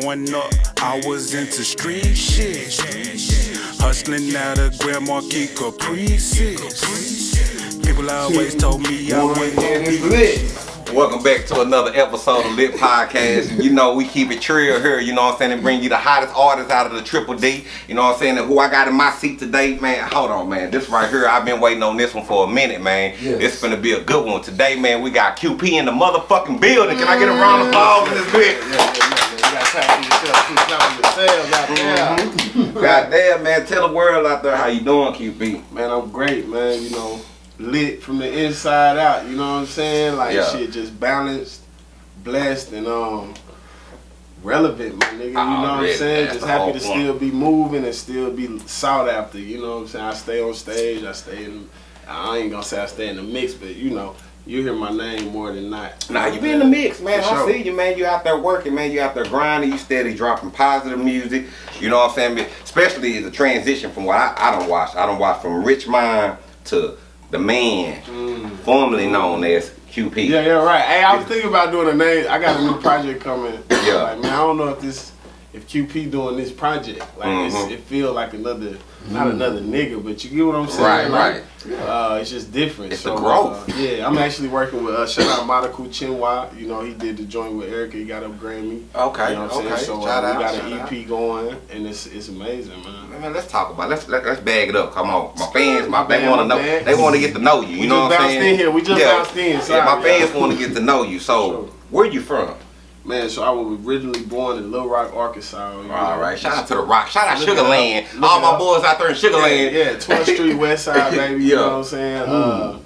Growing up, I was into street shit. Hustling out of Grand Marquis Caprices. People always told me I wasn't gonna be lit. Welcome back to another episode of Lit Podcast. you know, we keep it trill here, you know what I'm saying, and bring you the hottest artists out of the Triple D. You know what I'm saying? And who I got in my seat today, man. Hold on, man. This right here, I've been waiting on this one for a minute, man. Yes. It's gonna be a good one. Today, man, we got QP in the motherfucking building. Can I get a round of applause in this bitch? Mm-hmm. God damn, man. Tell the world out there how you doing, QP. Man, I'm great, man. You know, lit from the inside out. You know what I'm saying? Like yeah. shit, just balanced, blessed, and um relevant, my nigga. You know what I'm saying? Just happy to still be moving and still be sought after. You know what I'm saying? I stay on stage. I stay in. I ain't gonna say I stay in the mix, but you know. You hear my name more than not. Nah, you be in the mix, man. For I sure. see you, man. You out there working, man. You out there grinding. You steady dropping positive music. You know what I'm saying? Especially the transition from what I, I don't watch. I don't watch from Rich Mind to the man, mm. formerly known as QP. Yeah, yeah, right. Hey, I was thinking about doing a name. I got a new project coming. Yeah. Like, man, I don't know if this if QP doing this project. Like mm-hmm. it feel like another, not another nigga, but you get what I'm saying. Right, like, right. Uh, it's just different. It's so, the growth. Uh, yeah, I'm actually working with uh, shout out Monaco Chinwa. You know, he did the joint with Erykah. He got a Grammy. Okay, you know what I'm okay. saying? So uh, we got an EP out. going, and it's it's amazing, man. Man, let's talk about. It. Let's let, us let us bag it up. Come on, my fans, my they want to know. Fans. They want to get to know you. You we know what I'm saying? In here. We just yeah. bounced in. Sorry, yeah, my fans want to get to know you. So, sure. where you from? Man, so I was originally born in Little Rock, Arkansas. All right, shout out to the Rock, shout out Sugar Land, all my boys out there in Sugar Land. Yeah, 12th Street West Side, baby. You know what I'm saying? Mm. Uh,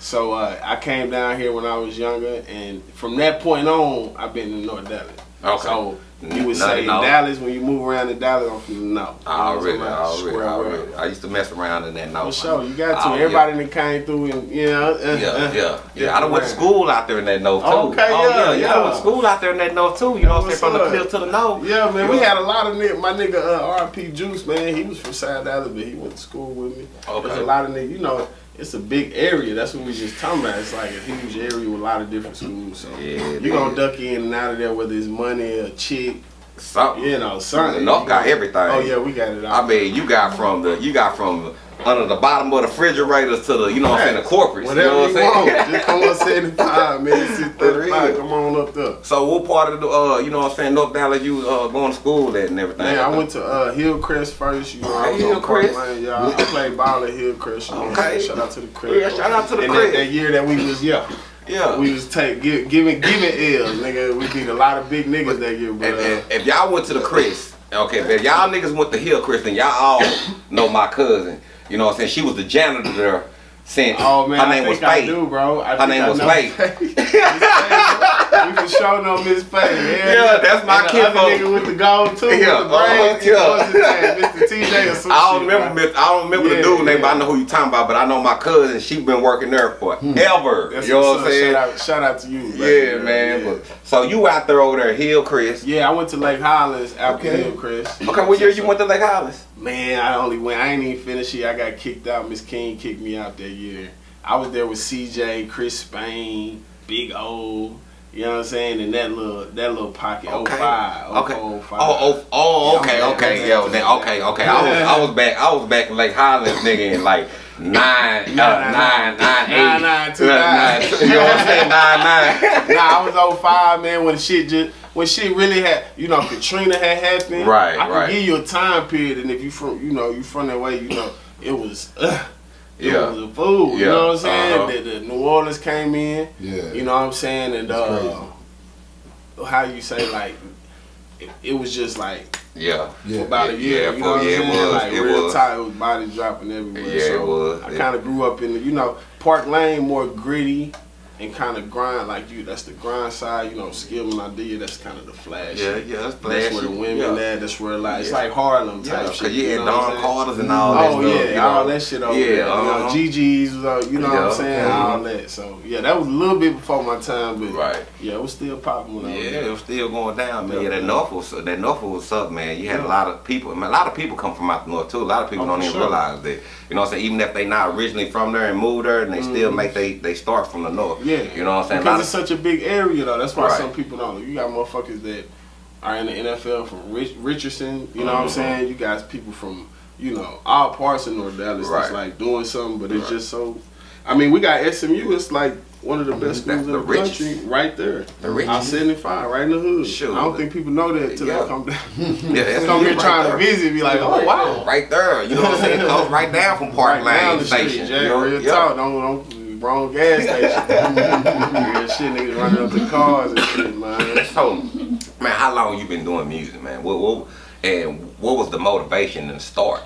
so uh, I came down here when I was younger, and from that point on, I've been in North Dallas. Okay. So you would say in Dallas when you move around in Dallas, I'm from the north. Already, already, already. I used to mess around in that north. For sure, you got to. Oh, Everybody yeah. that came through and you know. Uh, yeah, uh, yeah, yeah. I done went to school out there in that north too. Okay, oh, yeah, yeah. yeah. I went to school out there in that north too. You know what I'm saying? From the cliff to the north. Yeah, man. We had a lot of niggas. My nigga uh, RP Juice, man. He was from South Dallas, but he went to school with me. Okay. There's a lot of niggas. You know it's a big area. That's what we just talking about. It's like a huge area with a lot of different schools. So yeah, you gonna duck in and out of there whether it's money or chick. Something. You know, something. North got everything. Oh yeah, we got it. All. I mean, you got from the you got from under the bottom of the refrigerators to the, you know what I'm saying, the corporate. Whatever you know what I'm saying? Just come on 75, man. 35, come on up there. So what part of the, uh, you know what I'm saying, North Dallas you uh, going to school at and everything? Man, I went to uh, Hillcrest first. You know, I was Hillcrest. on y'all. I played ball at Hillcrest. You know, okay. Shout out to the Crest. Yeah, shout out to the and Crest. That, that year that we was, yeah. Yeah. We was take give, giving giving L's, nigga. We beat a lot of big niggas that year, bro. if y'all went to the Crest, okay, if y'all niggas went to Hillcrest and y'all all know my cousin. You know what I'm saying? She was the janitor there since oh, man, her name was Faye. do, bro. I her name was Faye. we for sure know Miss Faye. Yeah, yeah that's my kid. The other nigga with the gold too. Yeah, with the uh, yeah. Mr. TJ or some I don't remember. Right? I don't remember yeah, the dude yeah. name, but I know who you talking about. But I know my cousin. She been working there forever. Hmm. That's you know what I'm saying? Shout out, shout out to you. Yeah, man. But, so you out there over there, Hillcrest? Yeah, I went to Lake Highlands after okay. Chris. Okay, what year you went to Lake Highlands? Man, I only went. I ain't even finished it. I got kicked out. Miss King kicked me out that year. I was there with CJ, Chris Spain, Big O. You know what I'm saying? And that little that little pocket. Okay. 05, okay. 05. Oh, oh, oh, okay, okay, yeah, then, okay, okay. I was I was back I was back in Lake Highlands, nigga, in like nine, uh, nine, nine, eight, nine, nine, two, nine. You know what I'm saying? Nine, nine. nah, I was 05, man, when shit just when shit really had, you know, Katrina had happened. Right, I can give you a time period, and if you from, you know, you from that way, you know, it was. Uh, yeah. It was a fool. Yeah. You know what I'm saying? Uh-huh. The, the, New Orleans came in. Yeah. You know what I'm saying? And uh, how you say like it, it, was just like yeah, for about a year. Yeah, you know what yeah, I'm saying? Was, like it real was. tight, it was body dropping everywhere. Yeah, so it was. I kind of grew up in the you know Park Lane more gritty and kind of grind like you. That's the grind side, you know. Skill and idea. That's kind of the flash. Yeah, yeah, that's flashy. That's where the women yeah. at. That's where like it's like Harlem type yeah, shit. you had know Don Carter's and all that. Oh stuff, yeah, you know? all that shit over yeah, there. Uh-huh. You know, GG's, uh, you know yeah, what I'm saying, okay. all that. So yeah, that was a little bit before my time, but right. yeah, it was still popping when I was Yeah, it was still going down, man. Yeah, that North was that North was up, man. You had a lot of people. I mean, a lot of people come from out the North too. A lot of people Oh, don't even sure. realize that. You know what I'm saying? Even if they not originally from there and moved there, and they still make they they start from the North. Mm-hmm. Yeah, You know what I'm saying? Because of- it's such a big area though. That's why Right. some people don't. You got motherfuckers that are in the NFL from Rich, Richardson. You know mm-hmm. what I'm mm-hmm. saying? You guys, people from you know all parts of North Dallas right. that's like doing something, but it's right. just so. I mean, we got SMU. It's like one of the best schools in the, the country, right there. The richest. I seventy five, right in the hood. Sure. I don't think people know that until yeah. they come down. yeah, that's come here right trying there. to visit, be like, oh wow, right there. You know what I'm saying? Close right down from Park right Lane Station. Street, you know? Real yeah. talk. Don't don't wrong gas station. shit, niggas running up the cars and shit, man. So, man, how long you been doing music, man? What, what and what was the motivation to start?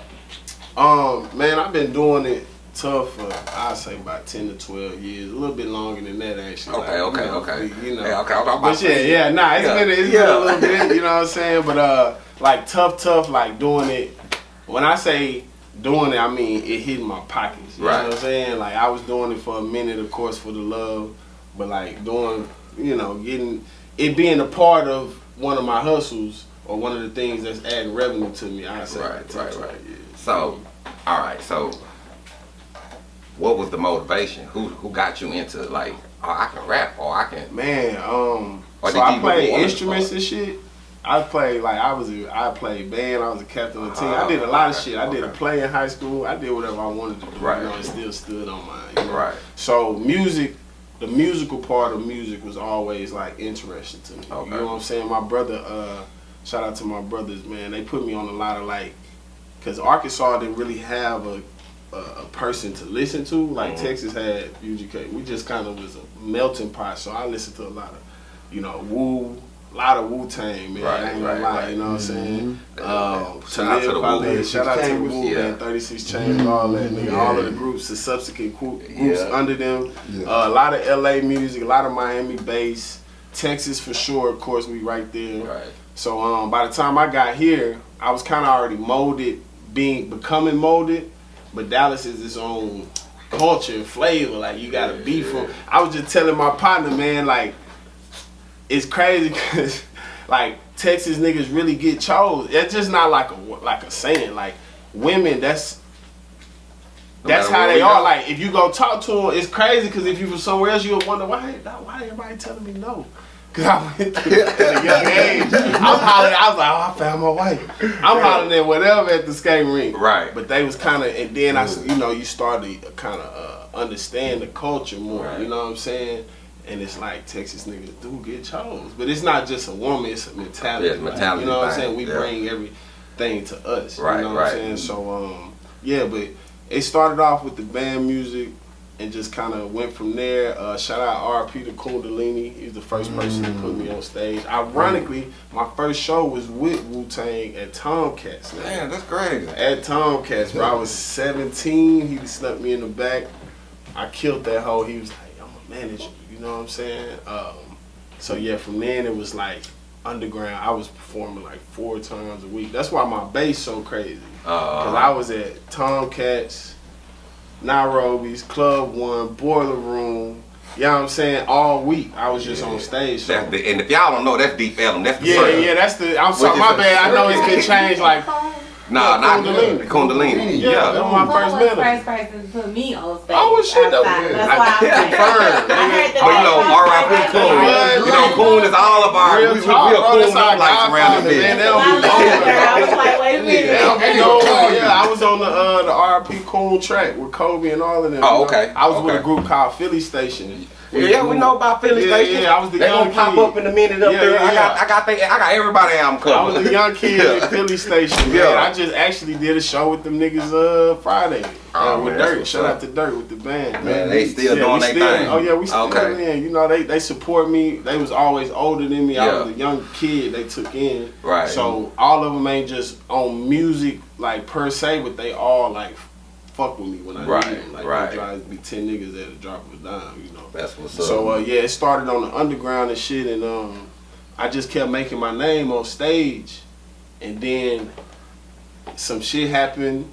Um, man, I've been doing it tough for I'd say about ten to twelve years, a little bit longer than that actually. Okay, like, okay, you know, okay. You know, yeah, okay. I'm but yeah, yeah, nah, it's yeah. been it's yeah. been a little bit, you know what I'm saying? But uh, like tough, tough, like doing it. When I say doing it, I mean it hitting my pockets. You right. know what I'm saying? Like I was doing it for a minute, of course, for the love, but like doing, you know, getting it being a part of one of my hustles or one of the things that's adding revenue to me. I say right, right, right. Yeah. So, all right, so what was the motivation? Who who got you into like oh, I can rap or I can man um so I play instruments and shit. I played like I was a, I played band. I was a captain of the team. I did a lot of shit. I did a play in high school. I did whatever I wanted to do. Right. You know, it still stood on mine. You know? Right. So music, the musical part of music was always like interesting to me. Okay. You know what I'm saying? My brother, uh, shout out to my brothers, man. They put me on a lot of like, cause Arkansas didn't really have a a, a person to listen to. Like mm-hmm. Texas had UGK. We just kind of was a melting pot. So I listened to a lot of, you know, Wu, a lot of Wu Tang, man. Right, I ain't gonna lie, right. you know what I'm saying? Mm-hmm. Um, shout out to the Wu, shout out to the Wu, yeah. 36 Chambers, mm-hmm. all that, nigga. Yeah. All of the groups, the subsequent groups yeah. under them. Yeah. Uh, a lot of LA music, a lot of Miami bass. Texas for sure, of course, we right there. Right. So um, by the time I got here, I was kind of already molded, being becoming molded. But Dallas is its own culture and flavor. Like you gotta be from. I was just telling my partner, man, like it's crazy because like Texas niggas really get chose. It's just not like a like a saying. Like women, that's that's how they are. Like if you go talk to them, it's crazy because if you from somewhere else, you'll wonder why why everybody telling me no. Cause I went through at a young age. I'm hollering. I was like, oh, I found my wife. I'm hollering at whatever at the skating rink. Right. But they was kind of, and then I, you know, you start to kind of uh, understand the culture more. Right. You know what I'm saying? And it's like Texas niggas do get chose, but it's not just a woman; it's a mentality. Yeah, mentality. you know what I'm saying? We yeah. bring everything to us. Right. You know what right. I'm saying? So, um, yeah, but it started off with the band music and just kind of went from there. Uh, shout out RP to Kundalini. He's the first person mm. to put me on stage. Ironically, my first show was with Wu Tang at Tomcats. Man. Damn, that's crazy. At Tomcats, where I was 17. He snuck me in the back. I killed that hoe. He was like, I'm a manager. You know what I'm saying? Um, so yeah, from then it was like underground. I was performing like four times a week. That's why my bass so crazy. Because uh, I was at Tomcats Nairobi's, Club One, Boiler Room. You know what I'm saying? All week I was just yeah. on stage. So. The, and if y'all don't know, that's Deep Ellum. That's the yeah, yeah. That's the. I'm sorry, my bad. I know it's been changed like Nah, not Kundalini. Kundalini. Yeah, yeah. that was my first minute. first person to put me on stage. Oh, well, shit, though. That's why I'm confirmed. I heard the But you know, R.I.P. Coon. You know, Coon is all of our, we, we, we are Coon like around the business. I was like, wait a minute. Yeah, I was on the uh, the R.I.P. Coon track with Kobe and all of them. Oh, okay. I was with a group called Philly Station. Yeah, we know about Philly yeah, Station. Yeah, I was the they young gonna kid. pop up in a minute up yeah, there. Yeah, I got, I got, they, I got everybody album covered. I was the young kid at Philly Station. Man. Yeah, I just actually did a show with them niggas uh Friday. Oh, uh, with Dirt. Shout up. out to Dirt with the band. Man, man they still doing their thing. Oh yeah, we still okay. in. You know, they they support me. They was always older than me. I was a young kid. They took in. Right. So all of them ain't just on music like per se, but they all like fuck with me when I right, need them. Like right. drive be ten niggas at a drop of a dime, you know. That's what's up. So uh, yeah, it started on the underground and shit, and um, I just kept making my name on stage, and then some shit happened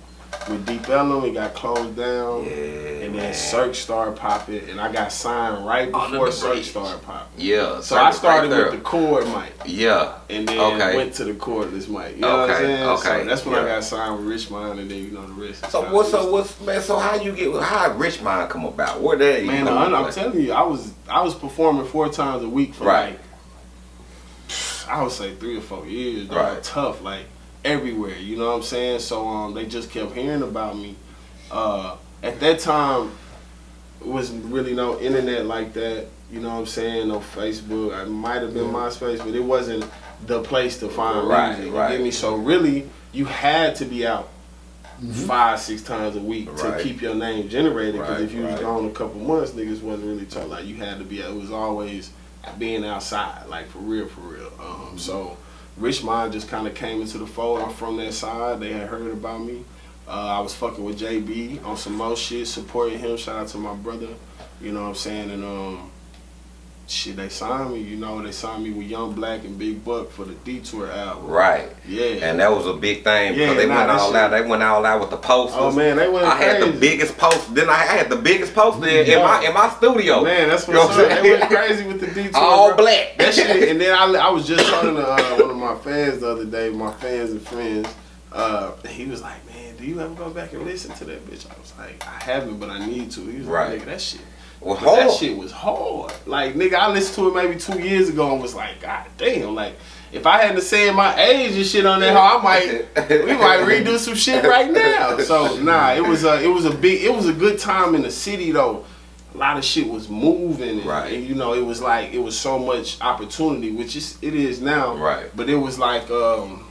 with Deep Ellum, it got closed down. Yeah, and then man. Cirque started popping, and I got signed right oh, before Cirque started popping. Yeah. So I started right with the cord mic. Yeah. And then okay. went to the cordless mic. You know okay. what I'm saying? Okay. So that's when yeah. I got signed with Richmond, and then you know the rest. So what's so what's man? So how you get how Richmond come about? Where they? Man, I'm, I'm telling you, I was I was performing four times a week for right. like I would say three or four years. Right. tough, like everywhere. You know what I'm saying? So um, they just kept hearing about me. Uh, at that time, it wasn't really no internet like that. You know what I'm saying? No Facebook. I might have been MySpace, but it wasn't the place to find Right, music. You get me? So really, you had to be out five, six times a week Right. to keep your name generated. Because Right, if you was gone a couple months, niggas wasn't really talking. Like you had to be. It was always being outside, like for real, for real. Um, so Rich Mind just kind of came into the fold. I'm from that side. They had heard about me. Uh, I was fucking with JB on some more shit, supporting him. Shout out to my brother. You know what I'm saying? And um, shit, they signed me. You know, they signed me with Young Black and Big Buck for the Detour album. Right. Yeah. And that was a big thing because Yeah, they nah, went all shit- out. They went all out with the posters. Oh man, they went I had the biggest poster. Then I had the biggest poster in, in my in my studio. Man, that's what. I'm They saying? went crazy with the detour. All bro. black. That shit. And then I, I was just talking to uh, one of my fans the other day, my fans and friends. Uh, he was like, "Man, do you ever go back and listen to that bitch?" I was like, "I haven't, but I need to." He was Right. like, "Nigga, that shit." Well, that shit was hard. Like, nigga, I listened to it maybe two years ago and was like, God damn. Like, if I hadn't said my age and shit on that, I might, we might redo some shit right now. So, nah, it was a, it was a big, it was a good time in the city though. A lot of shit was moving, and, Right. and, you know, it was like it was so much opportunity, which is it is now. Right. But it was like um,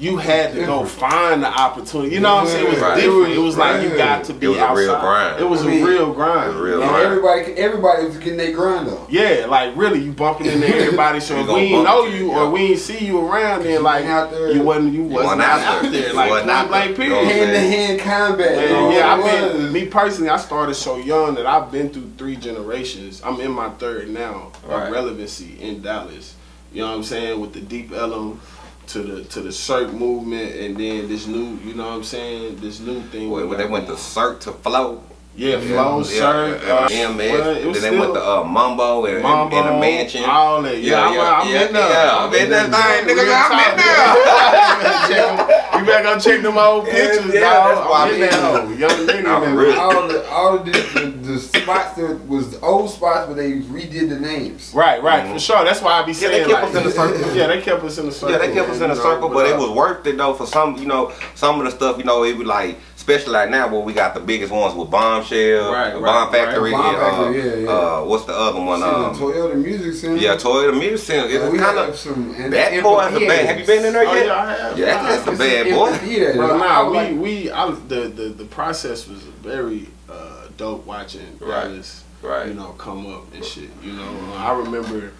you had to go find the opportunity. You know what I'm saying? It was Right. different. It was like you got to be It was a outside. real grind. It was I mean, a real grind. it was real And Right. everybody, everybody was getting their grind up. Yeah, like really, you bumping into everybody. So You if we ain't bump know you you, or yeah. we ain't see you around, then like out there. you wasn't you wasn't wasn't out, out there. there. Like wasn't point out blank period. Hand to hand combat. Man, you yeah, I've it been was. me personally. I started so young that I've been through three generations. I'm in my third now Right. of relevancy in Dallas. You know what I'm saying with the deep Ellum to the to the Cirque movement, and then this new. You know what I'm saying this new thing. When, we when they went to going. Cirque to Flow. Yeah, flow Yeah, Cirque. yeah, uh, yeah, man. well, then they went to uh, Mambo and, Mambo, and, and the mansion. all that. Yeah, I'm, I'm yeah, in there. yeah, I'm in that thing, nigga. I'm in there. you better go check them old pictures, yeah, dog. that's why I'm I'm in there, young nigga. I'm man. really- all the all the, the, the spots that was the old spots, but they redid the names. Right, right, for sure. That's why I be saying. Yeah, saying they kept like, us in the circle. Yeah, they kept us in the circle. Yeah, they kept us in man, a you circle, but it uh, was worth it though for some, you know, some of the stuff, you know, it was like, especially like now where we got the biggest ones with Bombshell, Right, the right, Bomb right. Factory, Bomb and, uh, yeah, yeah. uh, what's the other one? See, the Um, Toyota Music Center. yeah, Toyota Music Center. It's we kind have of some. And that boy is a bad. Have you been in there Oh yet? yeah, I have. Yeah, that's, that's a bad an boy. amphitheater. Bro, I nah, like- we we I, the the the process was very uh, dope watching Right. Dallas, Right. you know, come up and shit. You know, Uh, I remember,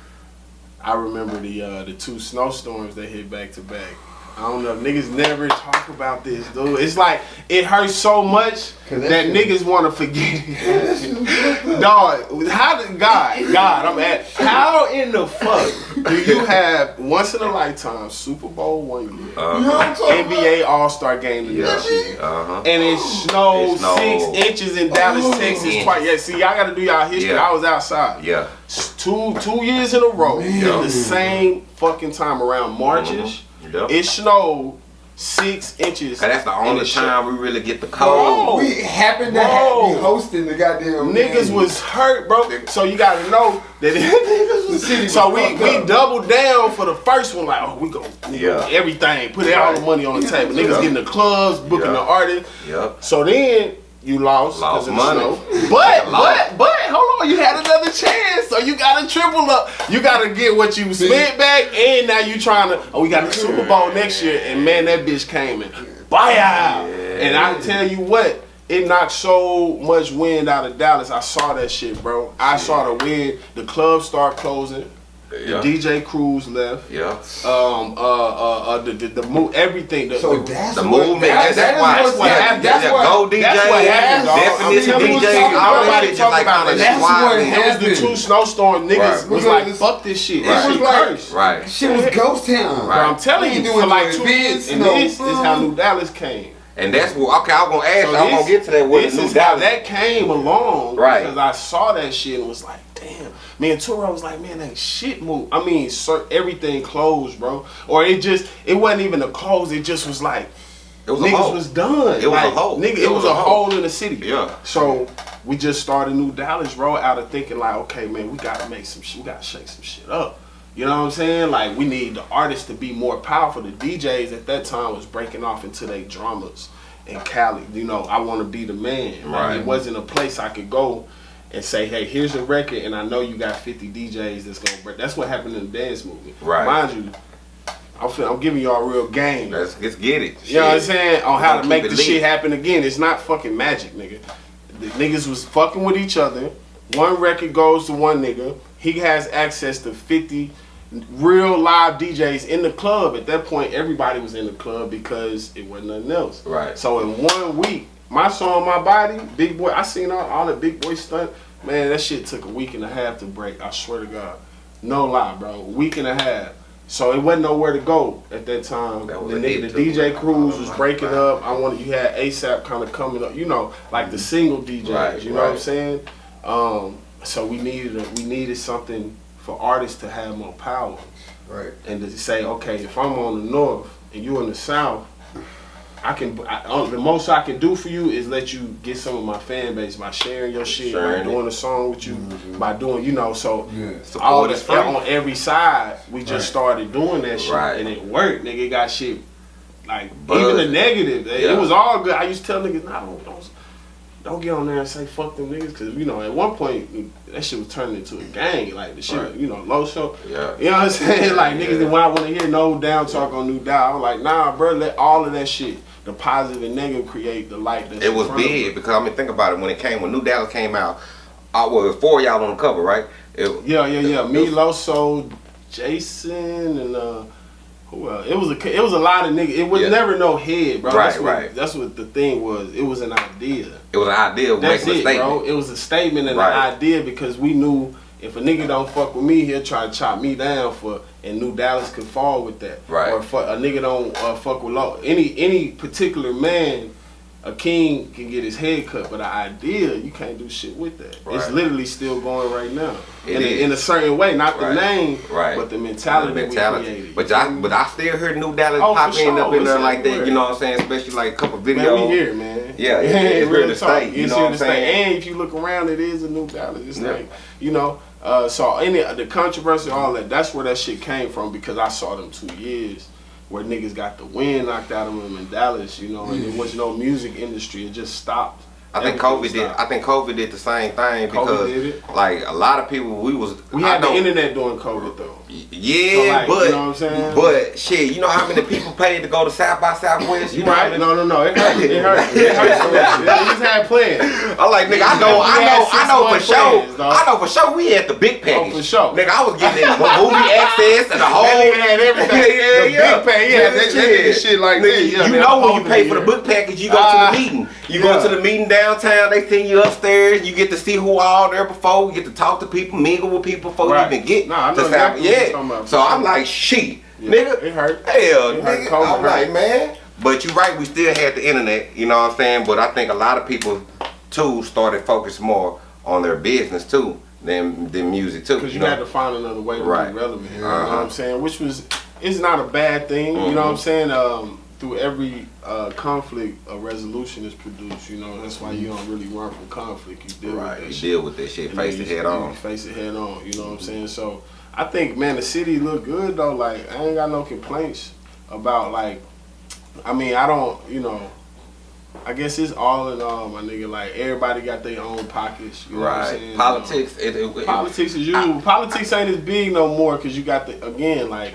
I remember the uh, the two snowstorms that hit back to back. I don't know, niggas never talk about this, dude. It's like it hurts so much that that niggas want to forget. it. Dog, how did God, God, I'm at how in the fuck do you have once in a lifetime Super Bowl one year? Uh, You know what I'm talking about? NBA All Star game yeah. Uh huh. And it snowed, It snowed. six inches in Dallas, Oh. Texas. Twice. Yeah, see, y'all got to do y'all history. Yeah. I was outside. Yeah. Two two years in a row, Yeah. the same fucking time around Marchish. Yep. It snowed six inches. Cause that's the only shit. time we really get the Bro. cold. We happened to Bro. have, be hosting the goddamn Niggas game. was hurt, bro. So you gotta know that niggas The city. So was we we up. doubled down for the first one. Like, oh, we go, we go Yeah. everything. Put all the money on the table. Niggas Yeah. getting the clubs, booking Yeah. the artists. Yep. So then you lost, 'cause Lost of the money. snow. But Lost. but but hold on, you had another chance. So you got to triple up. You got to get what you spent back, and now you trying to. Oh, we got the Super Bowl next year, and man, that bitch came in. Buy out. And I tell you what. It knocked so much wind out of Dallas. I saw that shit, bro. I saw the wind. The clubs start closing. Yeah. DJ crews left. Yeah. Um, uh, uh, uh the the, the move, everything. The, So the, that's The movement. That, That's, that that's why. what's what happened. That's yeah, what- Go DJ. that's what happened. Definition I'm DJ. talking All about that it. shit just like Talking kind of about it. That's what squad. It was the two snowstorm niggas Right. was like, it's- fuck this shit. it was like- cursed. Right. shit was ghost town. But I'm telling you, doing for like two years, and this is how. New Dallas came. And that's what. Okay, I'm gonna ask. So. I'm this- gonna get to that. What This new is Dallas. that came along. Right. Because I saw that shit and was like, damn. Me and Turo was like, man, that shit move. I mean, sir, everything closed, bro. Or it just, it wasn't even a close. It just was like, It was niggas was done. It was a hole. Nigga, it, It was, was a hole. hole in the city. Yeah. So we just started New Dallas, bro, out of thinking like, okay, man, we gotta make some shit. We gotta shake some shit up. You know what I'm saying? Like we need the artists to be more powerful. The DJs at that time was breaking off into their dramas in Cali. You know, I want to be the man. Like, Right. It wasn't a place I could go and say, hey, here's a record, and I know you got 50 DJs that's gonna break. That's what happened in the dance movie. Right. Mind you, I'm, fin- I'm giving y'all real game. Let's, let's get it. You know what I'm saying? On how Gonna make the shit happen again. It's not fucking magic, nigga. The niggas was fucking with each other. One record goes to one nigga. He has access to 50 real live DJs in the club. At that point, everybody was in the club because it wasn't nothing else. Right. So in one week, my song, my body, big boy. I seen all, all the big boy stunt. Man, that shit took a week and a half to break. I swear to God, no lie, bro. Week and a half. So it wasn't nowhere to go at that time. That was the nigga, the DJ crews was breaking up. I wanted you had ASAP kind of coming up. You know, like the single DJs. Right, you know what I'm saying? Um, so we needed a, we needed something for artists to have more power Right. and to say, okay, if I'm on the north and you in the south, I can. I, uh, the most I can do for you is let you get some of my fan base by sharing your shit, by Sharing it. doing a song with you, by doing, you know. So Yeah. all the, on every side, we just Right. started doing that shit, Right. and it worked. Nigga it got shit like Buzz. even the negative. It was all good. I used to tell niggas, nah, don't, don't don't get on there and say fuck them niggas, cause you know at one point that shit was turning into a gang. Like the shit, Right. you know, low show. Yeah. You know what I'm saying? Like niggas Yeah. when I want to hear no down talk on New Dial, I'm like, nah, bro, let all of that shit, the positive and negative, create the light. That's It was big because I mean, think about it. When it came, when New Dallas came out, I was four of y'all on the cover, right? It, Yeah, yeah, yeah. it Me, was- Loso, Jason, and uh, who else? It was a it was a lot of niggas. It was Yeah. never no head, bro. Right, that's what, right. That's what the thing was. It was an idea. It was an idea That's it, bro. It was a statement and Right. an idea because we knew if a nigga don't fuck with me, he'll try to chop me down for, and New Dallas could fall with that. Right. Or a nigga don't uh, fuck with law, any any particular man, a king can get his head cut, but an idea you can't do shit with that. Right. It's literally still going right now. It in, is. A, in a certain way, not the Right. name, Right. but the mentality, The mentality. But I, but I still heard New Dallas Oh, for pop in sure. up in there like that. You know what I'm saying? Especially like a couple videos. Man, we here, man. Yeah, it's- it's real talk. you know what I'm saying? And if you look around, it is a new Dallas. It's Yeah. like, you know, uh, so any the controversy, all that. That's where that shit came from because I saw them two years where niggas got the wind knocked out of them in Dallas. You know, and there was no music industry. It just stopped. I think Everything COVID did. stopped. I think COVID did the same thing COVID because, did it? like, a lot of people we was. We I had the internet during COVID though. Yeah, So, like, but you know what I'm saying? but shit, you know how many people paid to go to South by Southwest? You know right? many- No, no, no. It hurt. It hurt. It hurt so much. They just had plans. I'm like, nigga, I know, I know, I know for sure. dog. I know for sure we had the big package. Oh, for sure. Nigga, I was getting that movie access and the whole. That nigga had everything. Yeah, yeah, The yeah. big pay, yeah, that shit- shit like Nigga, this. Yeah, you man, know when you pay for the book package, you go Ah, to the meeting. You yeah. go to the meeting downtown. They send you upstairs. You get to see who all there before. You get to talk to people, mingle with people before you even get know to South. Yeah. So I'm like, shit, Yeah, nigga. it hurt. Hell, It nigga. COVID I'm hurt. like, man. But you're right, we still had the internet, you know what I'm saying? But I think a lot of people too started focus more on their business too than than music too. Because you, know? had to find another way to Right. be relevant. You know Uh-huh. what I'm saying? Which was, it's not a bad thing. You know what I'm Mhm. saying? Um, through every uh, conflict, a resolution is produced. You know, that's why you don't really run from conflict. You deal right, with that you shit. deal with that shit, face it head on. Face it head on. You know what I'm saying? So I think, man, the city look good though. Like I ain't got no complaints about like. I mean, I don't. You know. I guess it's all in all, my nigga. Like everybody got their own pockets. You know what I'm Right, saying? politics. It, it, it- Politics is usual. Politics ain't as big no more because you got the again like,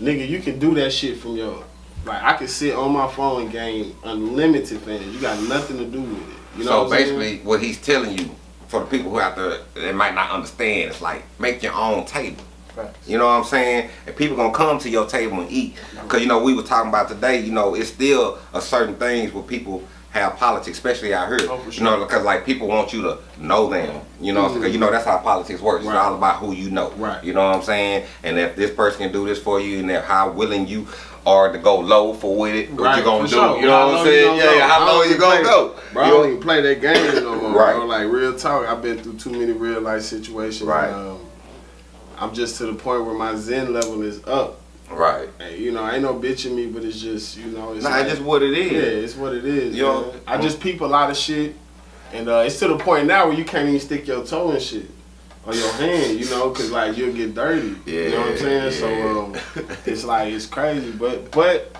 nigga, you can do that shit from your like I can sit on my phone and gain unlimited fans. You got nothing to do with it. You know so what I'm saying? basically, what he's telling you for the people who out there that might not understand, it's like make your own table. Facts. You know what I'm saying? And people gonna come to your table and eat. Cause you know we were talking about today. You know it's still a certain things where people have politics, especially out here. Oh, for You know because like people want you to know them. You know, because you know that's how politics works. Right. It's all about who you know. Right. You know what I'm saying? And if this person can do this for you, and how willing you are to go low for with it, what Right, you gonna for do? sure. You know How what I'm saying? Yeah, yeah. How low you gonna play- go? Bro, You don't even play that game no more, Right. bro. Like real talk, I've been through too many real life situations. Right. Um, I'm just to the point where my zen level is up. Right. Hey, you know, ain't no bitching me, but it's just you know, it's Nah, like- just what it is. Yeah, it's what it is. You know, man. I just peep a lot of shit, and uh, it's to the point now where you can't even stick your toe in shit on your hand, you know, cause like you'll get dirty. Yeah, you know what I'm saying? So um, it's like it's crazy, but but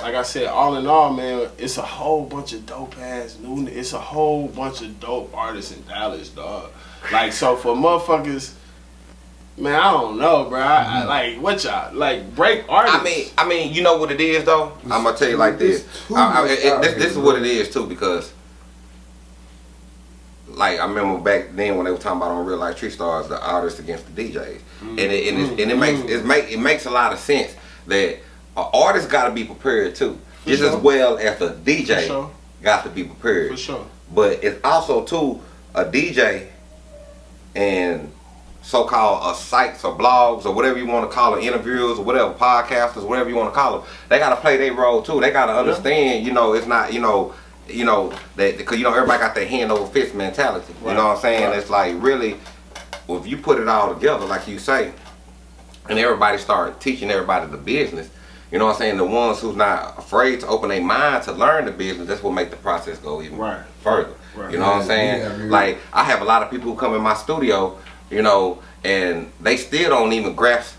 like I said, all in all, man, it's a whole bunch of dope ass new. It's a whole bunch of dope artists in Dallas, dog. Like so for motherfuckers. Man, I don't know, bro. I, I, like what y'all like break artists. I mean, I mean, you know what it is though. I'm gonna tell you like this. I, I, it- this, this is what it is too because, like, I remember back then when they were talking about on Real Life Tree Stars, the artists against the DJs, and it and, it, and it makes mm-hmm. it make it makes a lot of sense that an artist got to be prepared too, For just sure. as well as the DJ sure. got to be prepared. for sure. But it's also too a DJ and so-called uh, sites or blogs or whatever you want to call it, interviews or whatever, podcasters, whatever you want to call them. They got to play their role too. They got to understand, you know, it's not, you know, you know that because you know everybody got their hand over fist mentality. You know what I'm saying? Right. It's like really, well, if you put it all together, like you say, and everybody start teaching everybody the business. You know what I'm saying? The ones who's not afraid to open their mind to learn the business, that's what make the process go even Right. further. Right. You know what I'm saying? yeah, I mean- like I have a lot of people who come in my studio, you know, and they still don't even grasp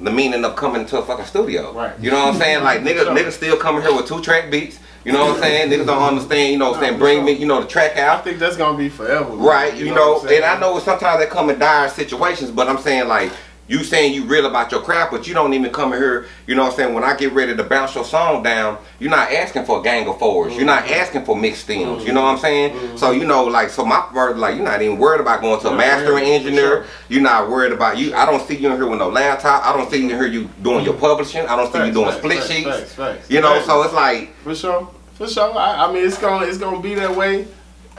the meaning of coming to a fucking studio. Right. You know what I'm saying? Like niggas, Sure. niggas still coming here with two track beats. You know what I'm saying? Niggas don't understand. You know what I'm saying? Bring sure. me, you know, the track out. I think that's gonna be forever. man. Right, you, know, what and I know sometimes they come in dire situations, but I'm saying like you saying you real about your craft, but you don't even come in here, you know what I'm saying, when I get ready to bounce your song down, you're not asking for a gang of 4s You're not Mm-hmm. asking for mixed stems, you know what I'm saying? So you know, like so my word, like you're not even worried about going to a Yeah, mastering yeah, engineer. sure. You're not worried about you I don't see you in here with no laptop. I don't see you in here you doing your publishing. I don't see you Facts, doing facts, split facts, sheets. You know, so it's like For sure, for sure. I, I mean, it's gonna it's gonna be that way.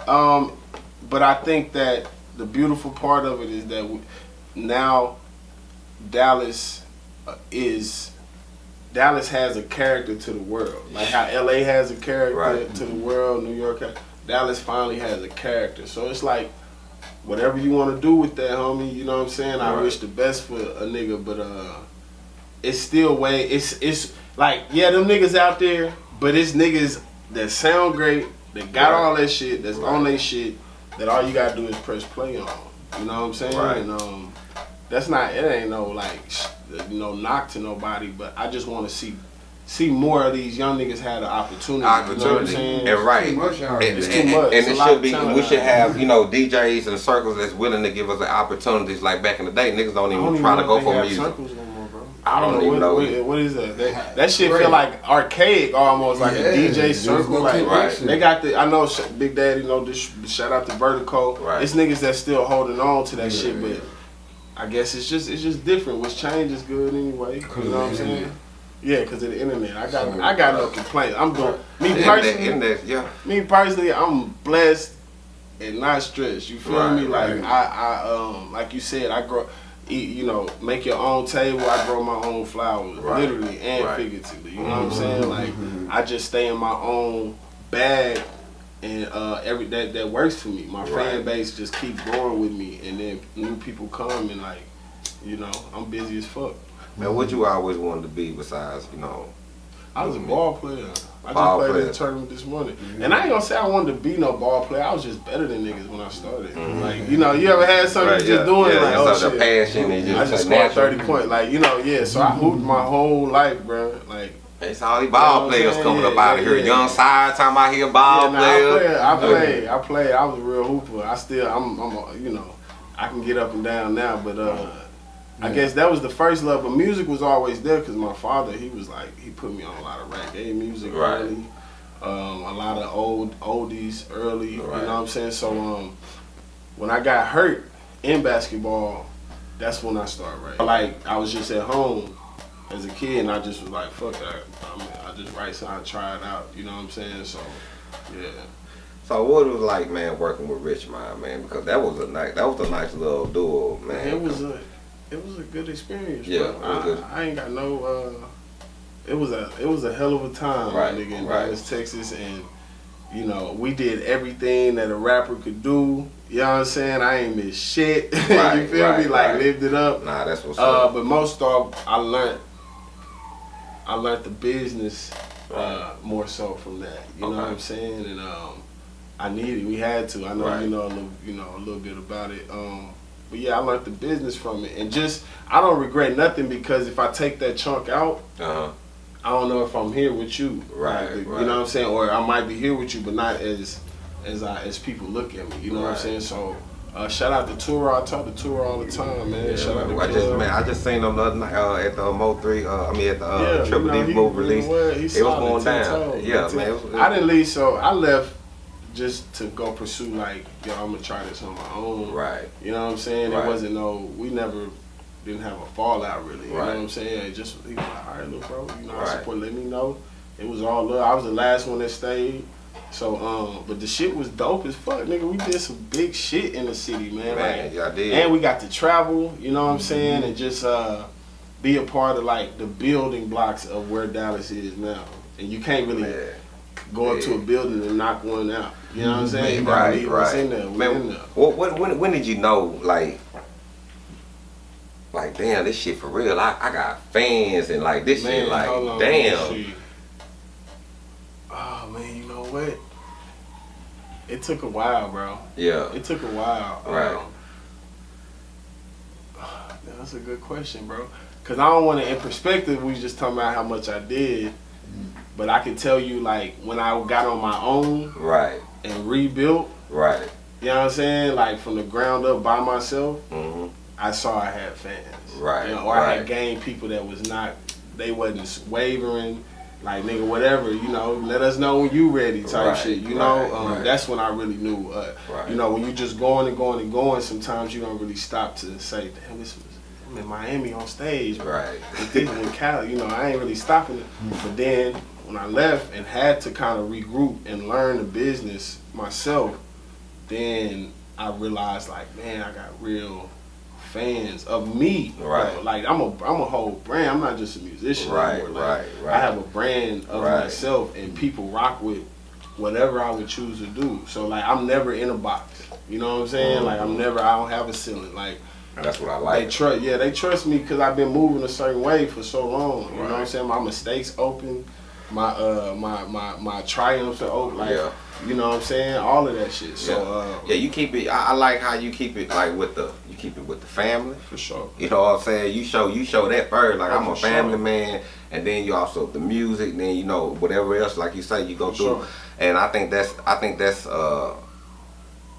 Um, but I think that the beautiful part of it is that we, now Dallas uh, is Dallas has a character to the world, like how LA has a character Right. to the world. New York, Dallas finally has a character. So it's like whatever you want to do with that, homie. You know what I'm saying? I Right. wish the best for a nigga, but uh, it's still way. It's it's like yeah, them niggas out there, but it's niggas that sound great, that got Right. all that shit, that's Right. on their shit. That all you gotta do is press play on. You know what I'm saying? Right. And um, that's not. It ain't no like sh- you know knock to nobody, but I just want to see see more of these young niggas have the opportunity. You know what I'm opportunity saying? and right Too much out and, here. It's too and- much. and It's it should be we should here. have you know DJs and circles that's willing to give us the opportunities like back in the day niggas don't even don't even try to go for have music circles no more, bro. I don't even what, know. What, what is that? That, that shit Right. feel like archaic almost, like Yeah, a DJ there's circle. no Like connection. they got the. I know Big Daddy. You know this. Shout out to Vertical. Right. It's niggas that still holding on to that Yeah, shit, yeah. but I guess it's just it's just different. Which change is good anyway. You know what I'm saying? Yeah, because of the internet. I got So- I got no complaints. I'm doing me personally. yeah Me personally, I'm blessed and not stressed. You feel Right, me? Like right. I, I, um, like you said, I grow. Eat, you know, make your own table. I grow my own flowers, Right, literally and figuratively. You know what I'm saying? Like I just stay in my own bag, and uh, every that that works for me. My fan base just keep growing with me, and then new people come and like, you know, I'm busy as fuck. man what you always wanted to be besides you know I was a ball player. I Ball just played in player. a tournament this morning. And I ain't gonna say I wanted to be no ball player. I was just better than niggas when I started. Like, you know, you ever had something Right, you just yeah, doing yeah, like, oh a shit. passion just I just a scored natural- 30 points. Like, you know, yeah. So I hooped my whole life, bro. Like, it's all these You know ball players coming Yeah, up out of here yeah. young side time out here ball yeah, players I played, I play, I play. I was a real hooper. I still, I'm, I'm, a, you know, I can get up and down now, but uh, I guess that was the first love. But music was always there because my father, he was like, he put me on a lot of reggae music Right. early, um, a lot of old oldies early. You know what I'm saying? So um, when I got hurt in basketball, that's when I started writing. Like I was just at home as a kid, and I just was like, fuck that. I, mean, I just write something, I try it out. You know what I'm saying? So yeah. so what it was like man working with Rich Mind man because that was a nice that was a nice little duo man it was a it was a good experience. Yeah, bro. it was I, good. I ain't got no. Uh, it was a it was a hell of a time, Right, nigga, in right. Dallas, Texas, and you know we did everything that a rapper could do. You know what I'm saying? I ain't miss shit. Right, you feel me? Like right. lived it up. nah that's what's Uh, up but most off, I learned. I learned the business uh, more so from that. You know what I'm saying? And um, I needed. We had to. I know Right. you know a little. You know a little bit about it. Um, but yeah, I learned the business from it, and just I don't regret nothing because if I take that chunk out, Uh-huh. I don't know if I'm here with you, Right, Like, right. You know what I'm saying, or I might be here with you, but not as as I as people look at me. You know what I'm saying? So. Uh, shout out to Tura. I talk to Tura all the time, man. Yeah, shout out to I just man, I just seen them the other night uh, at the Mo three. Uh, I mean at the uh, Yeah, Triple you know, D move release. It was going down. toes, Yeah, man. it was- I didn't leave, so I left just to go pursue like, yo, I'm gonna try this on my own. Right. You know what I'm saying? Right. It wasn't no, we never didn't have a fallout really. You know what I'm saying? It just he was like, all right, look, bro, you know, I Right. support. Let me know. It was all love. I was the last one that stayed. So, um, but the shit was dope as fuck, nigga. We did some big shit in the city, man. Man, y'all did. and we got to travel, you know what I'm saying, and just uh, be a part of like the building blocks of where Dallas is now. And you can't really Man. go up to a building and knock one out. You know what I'm saying? You gotta Right, right. in there. What's in Man, there. what, when, when, did you know, like, like, damn, this shit for real? I, I got fans and like this shit, like, hold on, let me damn. Oh man, what? It took a while, bro. Yeah, It took a while. Right. Um, that's a good question, bro. Cause I don't want to. In perspective, we just talking about how much I did, but I can tell you like when I got on my own right, and rebuilt. right. You know what I'm saying? Like from the ground up by myself. hmm I saw I had fans. Right, You know, or I had gained people that was not, they wasn't wavering. Like nigga, whatever, you know, let us know when you ready, type Right, shit. You right, know, um, right. that's when I really knew. Uh, Right. You know, when you just going and going and going, sometimes you don't really stop to say, damn, this was I'm in Miami on stage, bro. Right. With in Cali, you know, I ain't really stopping it. But then when I left and had to kind of regroup and learn the business myself, then I realized like, man, I got real fans of me. Right. Like I'm a I'm a whole brand. I'm not just a musician. Right, anymore. Like, right, right. I have a brand of Right. myself and people rock with whatever I would choose to do. So like I'm never in a box. You know what I'm saying? Like I'm never I don't have a ceiling. Like That's what I like. they trust, yeah, they trust me because I've been moving a certain way for so long. You know what I'm saying? My mistakes open, my uh, my my my triumphs are open. Like, Yeah. You know what I'm saying? All of that shit. So, yeah. uh, yeah, you keep it. I, I like how you keep it like with the you keep it with the family. for sure. You know what I'm saying? You show you show that first. Like I'm a for sure. family man, and then you also the music. Then you know whatever else, like you say, you go For through. sure. And I think that's I think that's uh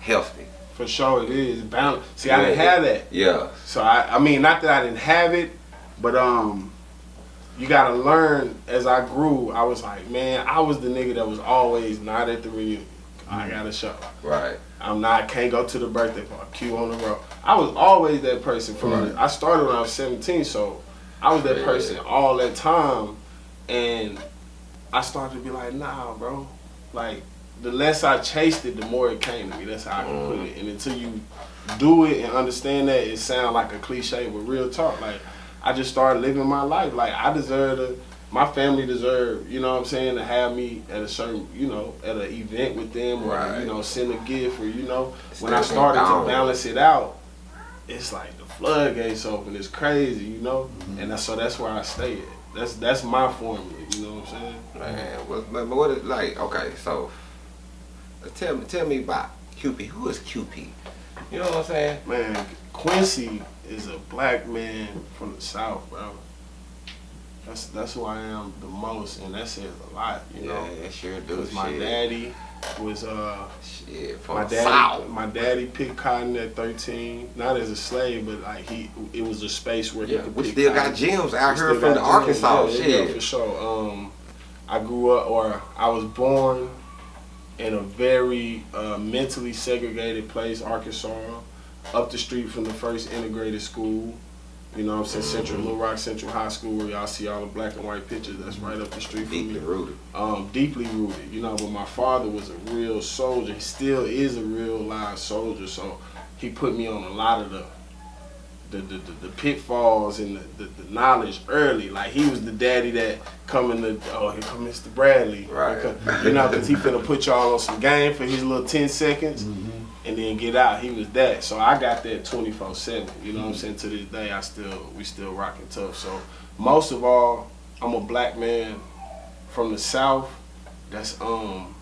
healthy. For sure, it is balance. See, I didn't Yeah. have that. Yeah. So I, I mean, not that I didn't have it, but um, you gotta learn. As I grew, I was like, man, I was the nigga that was always not at the reunion. I mm-hmm. got a show. Right. I'm not can't go to the birthday party. Q on the road. I was always that person from. Mm-hmm. Right. I started when I was 17, so I was that Yeah. person all that time, and I started to be like, nah, bro. Like the less I chased it, the more it came to me. That's how I can put mm-hmm. it. And until you do it and understand that, it sounds like a cliche, but real talk. Like I just started living my life. Like I deserve to. My family deserve, you know what I'm saying, to have me at a certain, you know, at an event with them or, Right. you know, send a gift or, you know, when I started to balance it out, it's like the floodgates open. It's crazy, you know, mm-hmm. and that's, so that's where I stay at. That's that's my formula. You know what I'm saying? Man, what, but what is like? Okay, so tell me, tell me about QP. Who is QP? You know what I'm saying? Man, Quincy is a black man from the South, bro. That's that's who I am the most, and that says a lot, you know. yeah, sure do. Because my shit. daddy was uh shit from my daddy South. my daddy picked cotton at 13, not as a slave, but like he it was a space where Yeah, he could we still cotton. got gems out here from the. Arkansas. Yeah, shit. yeah, for sure. Um, I grew up, or I was born in a very uh, mentally segregated place, Arkansas, up the street from the first integrated school. You know what I'm saying? Central Little Rock Central High School, where y'all see all the black and white pictures. That's right up the street from Deeply me rooted. um, deeply rooted, you know. But my father was a real soldier. He still is a real live soldier. So he put me on a lot of the the, the, the, the pitfalls and the, the, the knowledge early. Like he was the daddy that coming to oh here come Mr. Bradley, Right. You know, because he finna put y'all on some game for his little ten seconds. And then get out. He was that. So I got that 24/7. You know what I'm saying? To this day, I still we still rocking tough. So most of all, I'm a black man from the south that's um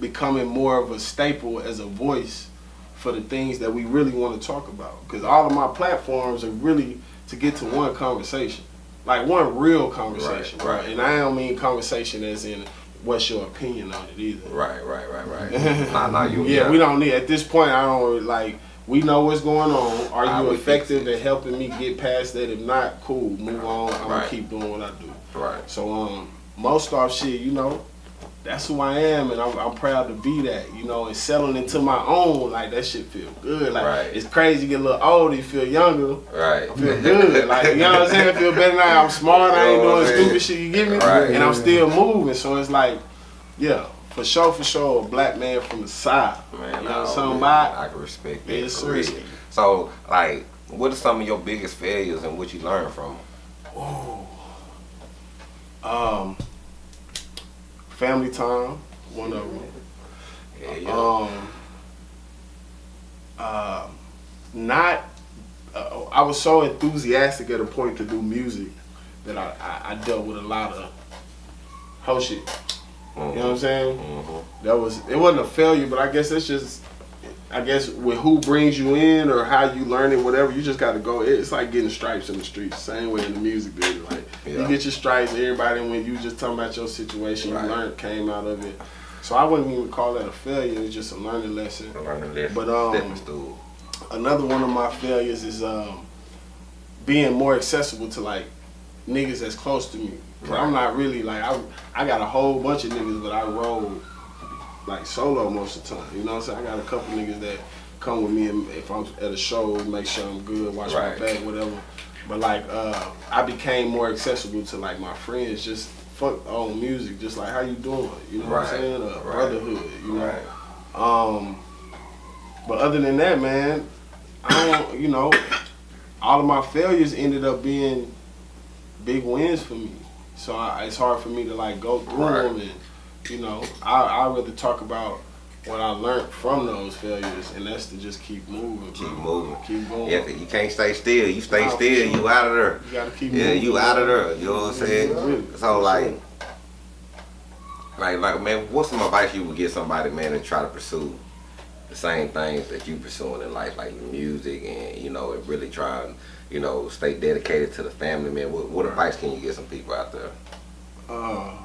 becoming more of a staple as a voice for the things that we really want to talk about. Because all of my platforms are really to get to one conversation, like one real conversation, right? right. And I don't mean conversation as in what's your opinion on it either. Right, right, right, right. nah, nah, you. Yeah, we don't need at this point. I don't like. We know what's going on. Are I you effective at helping me get past that? If not, cool. Move on. I'm gonna keep doing what I do. Right. So um, most off shit, you know, that's who I am, and I'm, I'm proud to be that. You know, and settling into my own, like that shit feel good. Like Right. it's crazy. You get a little older, you feel younger. Right. I feel good. Like you know what I'm saying? I feel better now. I'm smart. I ain't what I'm doing saying? stupid shit. You get me? Right. And I'm still moving. So it's like, yeah, for sure, for sure, a black man from the side. Man, you know something man, about? I can respect that. Yes, So, like, what are some of your biggest failures and what you learned from? 'em? Um, family time, one of them. Yeah, yeah. Um, uh, not. Uh, I was so enthusiastic at a point to do music that I, I, I dealt with a lot of whole shit. You know what I'm saying? Mhm. That was it wasn't a failure, but I guess it's just I guess with who brings you in or how you learn it, whatever, you just gotta go. It's like getting stripes in the streets, same way in the music business. Like Yeah. you get your stripes, everybody when you just talking about your situation, Right. you learned came out of it. So I wouldn't even call that a failure, it's just a learning lesson. Learning lesson. But, um, stepping stool. Another one of my failures is um, being more accessible to like niggas that's close to me. Right. I'm not really like I I got a whole bunch of niggas, but I roll like solo most of the time. You know what I'm saying? I got a couple niggas that come with me and if I'm at a show, make sure I'm good, watch Right. my back, whatever. But like uh, I became more accessible to like my friends, just fuck on music, just like how you doing, you know what I'm saying? A Right. brotherhood, you know. Right. Um, but other than that, man, I don't. You know, all of my failures ended up being big wins for me. So I, it's hard for me to like go through Right. them, and you know, I I rather talk about what I learned from those failures, and that's to just keep moving, Keep moving. keep going. Yeah, you can't stay still. You stay still, sure. you out of there. You gotta keep Yeah, moving. Yeah, you out of there. You know what I'm saying? Really, So like, sure. like, like, man, what's some advice you would give somebody, man, to try to pursue the same things that you pursuing in life, like music, and you know, and really try and you know stay dedicated to the family, man. What, what advice can you give some people out there? Uh,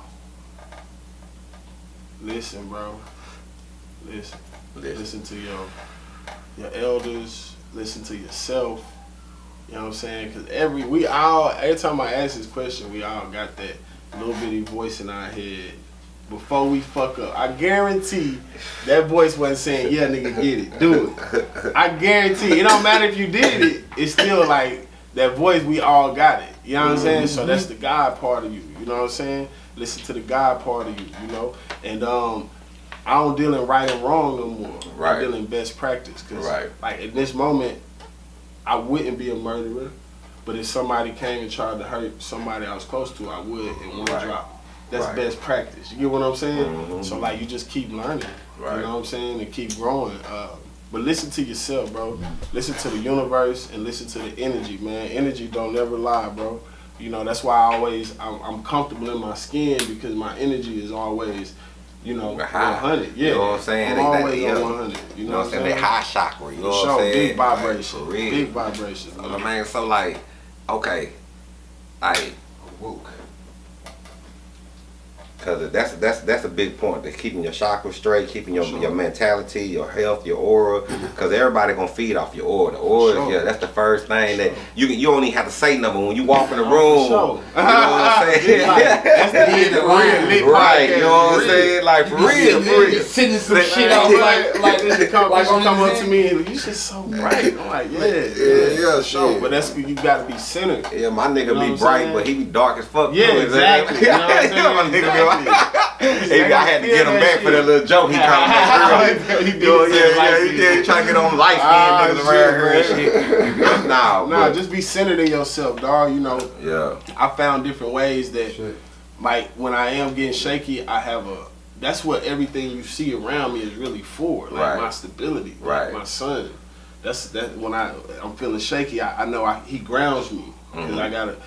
listen, bro. Listen. Listen. Listen to your your elders. Listen to yourself. You know what I'm saying? Because every we all every time I ask this question, we all got that little bitty voice in our head. Before we fuck up, I guarantee that voice wasn't saying, "Yeah, nigga, get it, do it." I guarantee it don't matter if you did it. It's still like that voice. We all got it. You know what I'm mm-hmm. saying? So that's the God part of you. You know what I'm saying? Listen to the God part of you. You know, and um, I don't deal in right and wrong no more. Right. I deal in best practice. Cause Right. like at this moment, I wouldn't be a murderer, but if somebody came and tried to hurt somebody I was close to, I would in one Right. drop. That's Right. best practice. You get what I'm saying? Mhm. So like you just keep learning. Right. You know what I'm saying? And keep growing. Uh, but listen to yourself, bro. Listen to the universe and listen to the energy, man. Energy don't never lie, bro. You know that's why I always I'm, I'm comfortable in my skin because my energy is always, you know, High. 100. Yeah, You know what I'm saying? I'm They- they- always yeah. on 100. You know, You know what I'm saying? That high chakra. You know what I'm saying? big Like, vibration, real. big vibration. Man. man, so like, okay, like, Woke. Cause that's that's that's a big point. That keeping your chakra straight, keeping your Sure. your mentality, your health, your aura. Mm-hmm. Cause everybody gonna feed off your aura. The aura, Sure. yeah, that's the first thing that you you don't have to say nothing when you walk in the room. You know what I'm saying? Like, that's the real lit right. You know what I'm real. saying? Like for real, for real. Sending some Like, shit out like, like this should come, like like come up to me and you just so bright. I'm like, yeah, yeah, yeah, sure. yeah. But that's you gotta be centered. Yeah, my nigga You know be bright, but he be dark as fuck. Yeah, too, is that- exactly. You know what I'm saying? Yeah, my nigga be Exactly. Hey, I had to get him back for that little joke he trying to make earlier. He did Yo, yeah, yeah, he did trying to get on skin Ah, niggas around here and shit, nah, Nah, but, just be centered in yourself, dog. You know, yeah, I found different ways that Shit. like when I am getting shaky, I have a. That's what everything you see around me is really for. Like Right. my stability, like Right. my son. That's that when I I'm feeling shaky. I, I know I, he grounds me because Mhm. I gotta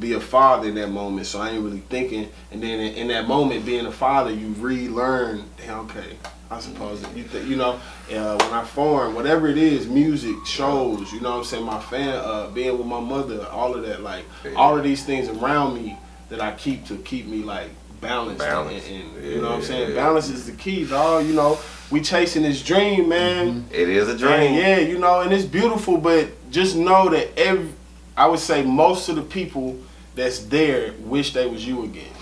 be a father in that moment. So I ain't really thinking. And then in, in that moment, being a father, you relearn. Damn, okay, I suppose you th- you know uh, when I form whatever it is, music, shows, you know what I'm saying. My fan, uh, being with my mother, all of that, like Yeah. all of these things around me that I keep to keep me like balanced. Balanced. And, and, you know what I'm saying. Yeah. Balance is the key, dog. You know, we chasing this dream, man. It is a And dream. yeah, you know, and it's beautiful, but just know that every, I would say most of the people that's there wish they was you again.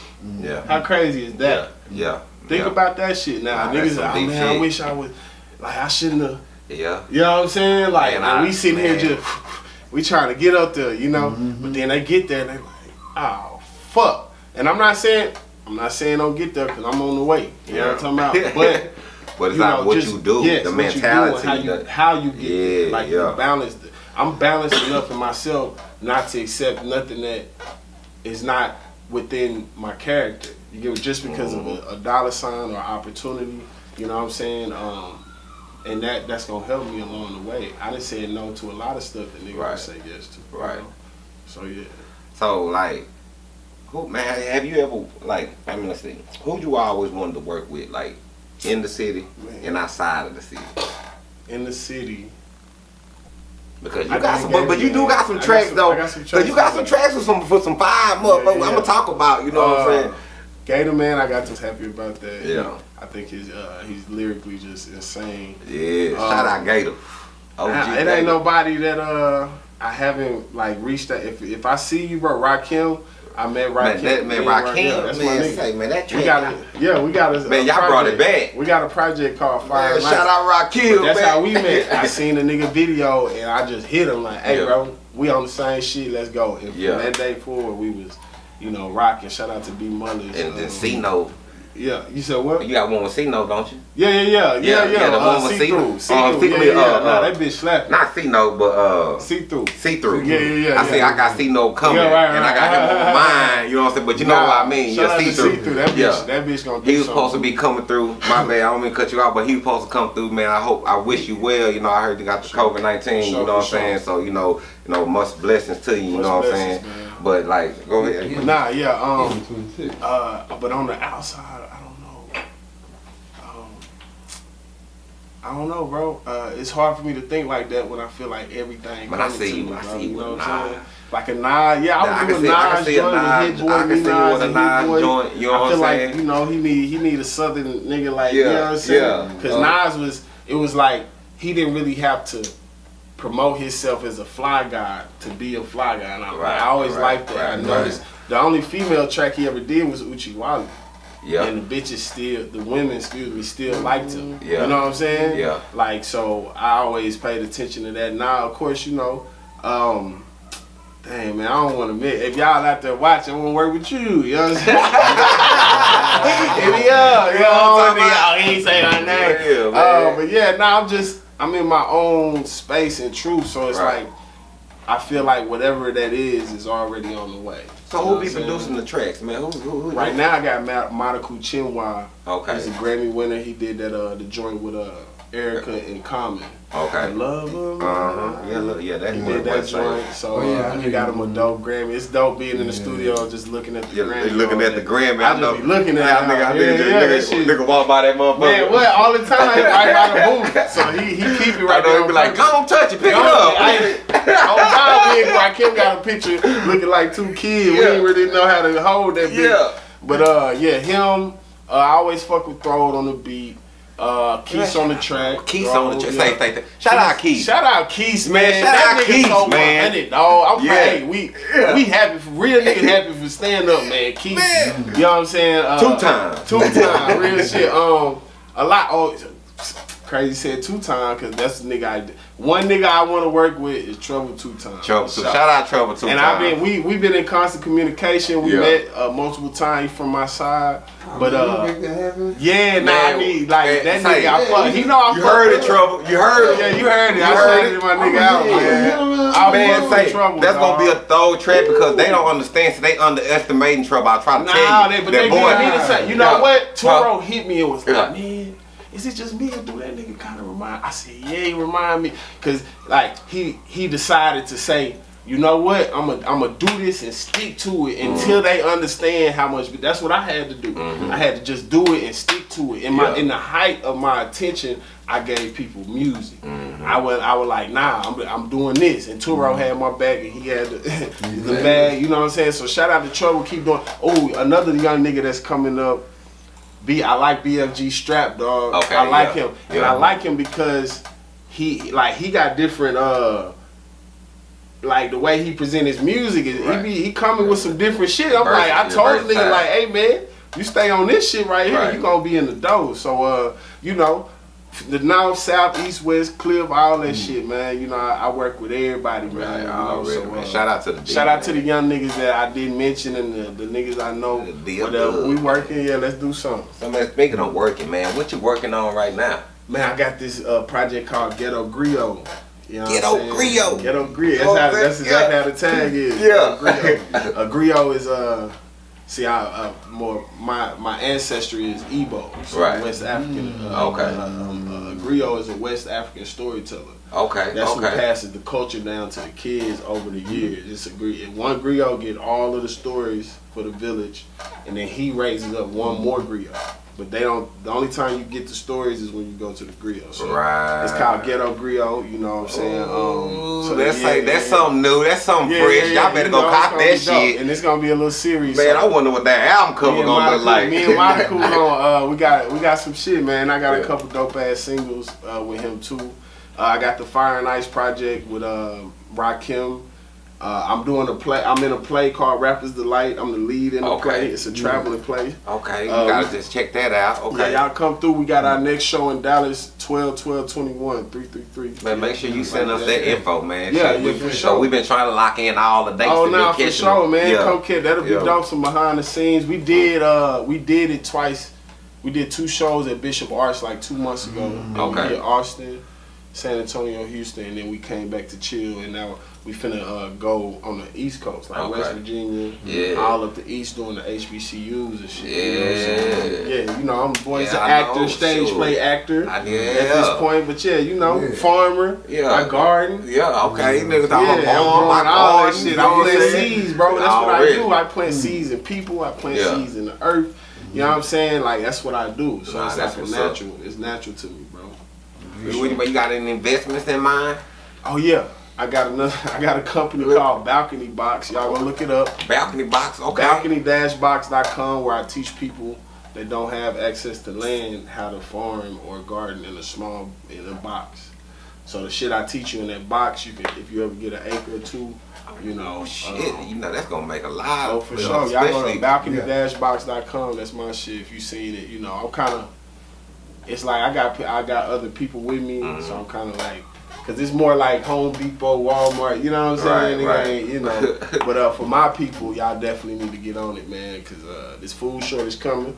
Yeah. How crazy is that? Yeah. Yeah. Think yeah. about that shit now. Nah, Niggas, oh man, I wish I would, like, I shouldn't have. Yeah. You know what I'm saying? Like, Man, I- we sitting here just, we trying to get up there, you know. Mm-hmm. But then they get there and they like, oh fuck. And I'm not saying, I'm not saying don't get there because I'm on the way. You know what I'm talking about? But But it's you not know, what just- you do, yes, the what you do mentality. how you the- how you get there. Yeah, like yeah. you balanced. I'm balanced enough in myself not to accept nothing that is not within my character. You get just because of Mm-hmm. a, a dollar sign or opportunity. You know what I'm saying? Um, and that that's gonna help me along the way. I didn't say no to a lot of stuff that niggas Right. say yes to. you Right. know? So yeah. So like, who man? Have you ever like? I mean, let's see. Who you always wanted to work with, like in the city Man. and outside of the city? In the city. Because you I got some, but, but you do got some I tracks some- though. I some you got some tracks with some for some five motherfuckers. yeah, I'm gonna talk about. You know what I'm Uh, saying? Gator Man, I got just happy about that. Yeah. I think his uh, he's lyrically just insane. Yeah. uh, Shout out Gator. OG Nah, it Gator. ain't nobody that uh I haven't like reached that. If if I see you, bro, Rakim, I met Rakim. Man, that man, Me and Rakim, yeah, that's my man, nigga. say, man, that track. We got it. Yeah, we got a Man, y'all brought it back. We got a project called Fire. Man, Nights. shout out Rakim, That's man. how we met. I seen the nigga video and I just hit him like, "Hey, Yeah. bro, we on the same shit. Let's go." And Yeah. from that day forward, we was, you know, rocking. Shout out to B Mullers. And then um, C-No. Yeah, you said what? You got one with C-No, don't you? Yeah, yeah, yeah, yeah, Yeah, yeah. yeah, the uh, one with see through, see- see uh, through. see-through, Yeah, yeah. uh, nah, uh, that bitch slapping. Not C-No, but uh, See through. see-through. Yeah, yeah, yeah, I see, yeah. I got C-No coming, Yeah, right, and I got right. him on mine. You know what I'm saying? But you know what I mean? Yeah, out to see-through. See-Through. That bitch, Yeah. that bitch gonna do He was supposed to be coming through. My bad, I don't mean to cut you off, but he was supposed to come through, man. I hope, I wish you well. You know, I heard you got the COVID nineteen. You know what I'm saying? So you know, you know, much blessings to you. You know what I'm saying? But like, go ahead. Nah, yeah, um, 26. uh, but on the outside, I don't know. Um, I don't know, bro. Uh, it's hard for me to think like that when I feel like everything. Man, I see you. me, I see you know what I'm saying? Like a Nas, yeah, I I would can do a see- I can Nas see joint, a Nas- hit boy, I can me see Nas, with a a hit Nas boy. joint, you know what I what feel I'm like you know he need he need a southern nigga like you know what I'm saying? yeah. Because Uh. Nas was it was like he didn't really have to promote himself as a fly guy to be a fly guy, and I, Right, I always right, liked that. right, I noticed the only female track he ever did was Oochie Wally. Yeah. And the bitches still, the women, excuse me, still liked him. Yeah. You know what I'm saying? Yeah. Like, so I always paid attention to that. Now, of course, you know, um, dang, man, I don't want to admit, if y'all out there watching, I want to work with you. You know what I'm saying? Hit me up. You know what I'm saying? Oh, he ain't say my name. Yeah, Uh, but yeah, now I'm just, I'm in my own space and truth. So it's Right. like, I feel like whatever that is is already on the way. So who be producing the tracks, man? Who, who, who Right now, I got Ma- Monaco Chinwa. Okay. He's a Grammy winner. He did that uh the joint with uh Erykah and Common. Okay. Love him. Uh huh. Yeah, look, yeah, that's He did that the joint. So Oh, yeah, uh, he got him a dope Grammy. It's dope being in the Yeah. studio just looking at the Yeah, Grammy. looking at the. Grammy. I just be looking at that. it. Nigga, I Yeah, nigga, yeah, that nigga, shit. nigga walk by that motherfucker. Man, what? All the time, right by the booth. So he he keep it I right know there. he be like, purpose. go on, touch it, pick it Yo, up. I- Oh God, we Rakim got a picture looking like two kids. We Yeah. didn't really know how to hold that bitch. Yeah. But uh, yeah, him. Uh, I always fuck with Throw It on the beat. Uh, Keith on the track. Keith on the track. yeah. Say, say, say. Shout out Keith. Shout out Keith, man. Man, shout that out nigga Keith, so man. 100, dog. I'm Yeah. hey, we Yeah. we happy for real nigga happy for stand up, man. Keith, Man. you know what I'm saying? Uh, Two times. two time, real shit. Um, a lot. Oh, crazy said two time because that's the nigga. I one nigga I want to work with is Trouble two times. Trouble too. Shout out Trouble too. And I've been we we've been in constant communication. We Yeah. met uh, multiple times from my side, but uh, make that yeah, nah, I Man, need like man, that say, nigga. I fuck, he know I You heard with it. Trouble. You heard it. Yeah, you heard it. You I heard said it. my nigga out, yeah, man. yeah, I Man, say trouble. that's dog. gonna be a throw track because they don't understand, so they underestimating trouble. I try to Nah, tell they, you but that they boy. did need to say, you know what? Huh? Toro hit me and was like, man, is it just me or do that nigga kind of remind? I said, yeah, he remind me, cause like he he decided to say, you know what? I'm gonna I'm gonna do this and stick to it until mm. they understand how much. That's what I had to do. Mm-hmm. I had to just do it and stick to it. In my Yeah. in the height of my attention, I gave people music. Mm-hmm. I was I was like, nah, I'm, I'm doing this. And Turo mm-hmm. had my back and he had the, the bag. You know what I'm saying? So shout out to Trouble. Keep doing. Oh, another young nigga that's coming up. B, I like BFG Strap, dog. Okay, I like yeah. him, and Yeah. I like him because he like he got different. uh like the way he present his music is Right. he be he coming with some different shit. I'm like, I told the nigga like, hey man, you stay on this shit right here, Right. you gonna be in the dough. So uh, you know, the north, south, east, west, cliff, all that shit, man. You know, I, I work with everybody, man. Right, you know, already, so, man. uh, Shout out to the shout out to the young niggas that I did mention and the, the niggas I know. Uh, we working, yeah. Let's do something. So man, speaking of working, man, what you working on right now? Man, I got this uh, project called Ghetto Griot. You know Ghetto? Griot. Ghetto Griot. That's, Oh, how, that's exactly how the tag is. Yeah. Griot. A griot is uh, see, I uh, more my my ancestry is Igbo, so Right. West African. Uh, Okay. Uh, um, uh, griot is a West African storyteller. Okay, That's who passes the culture down to the kids over the years. It's a griot. One griot get all of the stories for the village, and then he raises up one more griot. But they don't. The only time you get the stories is when you go to the grill. So Right. It's called ghetto griot. You know what I'm saying? Ooh, so that's yeah, like that's yeah, something new. That's something yeah, fresh. Y'all better go know, cop that shit. And it's gonna be a little series. Man, so- I wonder what that album cover gonna look like. Me and Monica, gonna, uh, we got we got some shit, man. I got a couple dope ass singles uh, with him too. Uh, I got the Fire and Ice project with uh, Rakim. Uh, I'm doing a play. I'm in a play called Rappers Delight. I'm the lead in the Okay. play. It's a traveling play. Okay, you Um, gotta just check that out. Okay. Yeah, y'all come through. We got our next show in Dallas, 12, 12, 21, 333. Man, make sure you send us that info, man. Yeah, Shit, we, yeah, for so sure. we've been trying to lock in all the dates. Oh no, for sure, them. man. Yeah. Come kid, that'll be Yeah. dope. Some behind the scenes. We did uh we did it twice. We did two shows at Bishop Arts like two months ago. And Okay. We did Austin, San Antonio, Houston, and then we came back to chill and now we finna uh, go on the East Coast, like Okay. West Virginia, Yeah. all up the East doing the HBCUs and shit. You know what Yeah. Yeah, you know, I'm boy's Yeah, an I actor, know, stage sure. play actor I- at this point. But yeah, you know, Yeah. farmer, Yeah. I garden. Yeah, okay. Niggas, Yeah, I'm I'm a growing farm, my all that shit. I what plant seeds, bro. That's what I do. I plant seeds in people. I plant Yeah. seeds in the earth. You know what I'm saying? Like that's what I do. So Nah, it's that's like a up. natural. It's natural to me, bro. You, you got any investments in mind? Oh yeah, I got another. I got a company called Balcony Box. Y'all go look it up. Balcony box, okay. Balcony-box.com where I teach people that don't have access to land how to farm or garden in a small in a box. So the shit I teach you in that box, you can if you ever get an acre or two, you know. Oh shit, um, you know that's gonna make a lot. Oh, of for sure. Y'all go to balcony-box.com. That's my shit. If you seen it, you know, I'm kind of. It's like I got I got other people with me, Mm-hmm. so I'm kind of like, cause it's more like Home Depot, Walmart. You know what I'm saying? Right, right. You know. but uh, for my people, y'all definitely need to get on it, man, cause uh, this food shortage coming.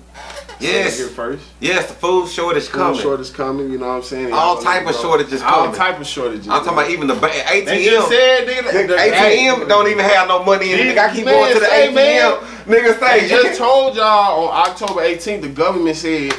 Yes. Here first. Yes, the food shortage Food coming. shortage coming. You know what I'm saying? All Y'all type of shortages All coming. All type of shortages. I'm talking about even the ATM. They just said, nigga, the- the- ATM don't even have no money in it. Nigga, I keep man going to the say, ATM. man, Nigga say, They just told y'all on October 18th, the government said,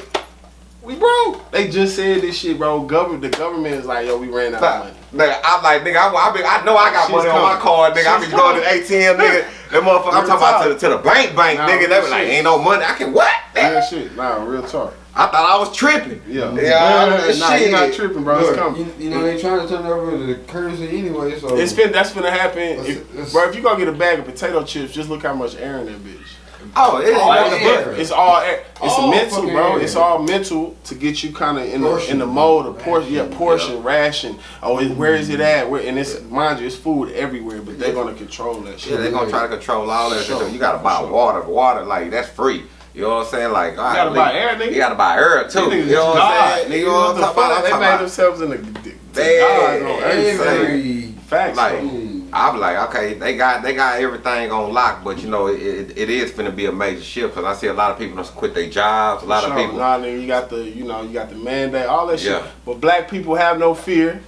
we broke. They just said this shit, bro. Government, the government is like, yo, we ran out of money. Nigga, I'm like, nigga, I, I, be, I know I got Shit's money on my coming. card, nigga. I be Shit's going to the ATM, nigga. That motherfucker, I'm Real talking about to, the- to the bank, bank, Nah, nigga. They be like, ain't no money. I can what? Real shit. Nah, real talk. I thought I was tripping. Yeah. Yeah, nah, shit. you're not tripping, bro. it's coming. you, you know they trying to turn over the currency anyway, so It's been that's gonna happen. It's- If, bro, if you gonna get a bag of potato chips, just look how much air in that bitch. Oh, it's Oh, Like, yeah. but it's all. It's All mental, bro. air. It's all mental to get you kind of in the in the mode of portion. Yeah, Ration. portion, ration. Oh, it, where is it at? Where and it's mind you, it's food everywhere, but they're gonna control that shit. Yeah, they're gonna try to control all that. Sure. You gotta buy Sure. water. Water, like that's free. You know what I'm saying? Like, all right, gotta nigga, buy air, nigga. You gotta buy air too. These You know what I'm saying? Nigga, You know what I'm talking about? They made themselves in the, the, the They- gods on earth. son. every Facts. Like, though. I'm like, okay, they got they got everything on lock, but you know, it, it, it is finna be a major shift because I see a lot of people done quit their jobs. A lot of people. Nah, nigga, you got the, you know, you got the mandate, all that shit. Yeah. But black people have no fear.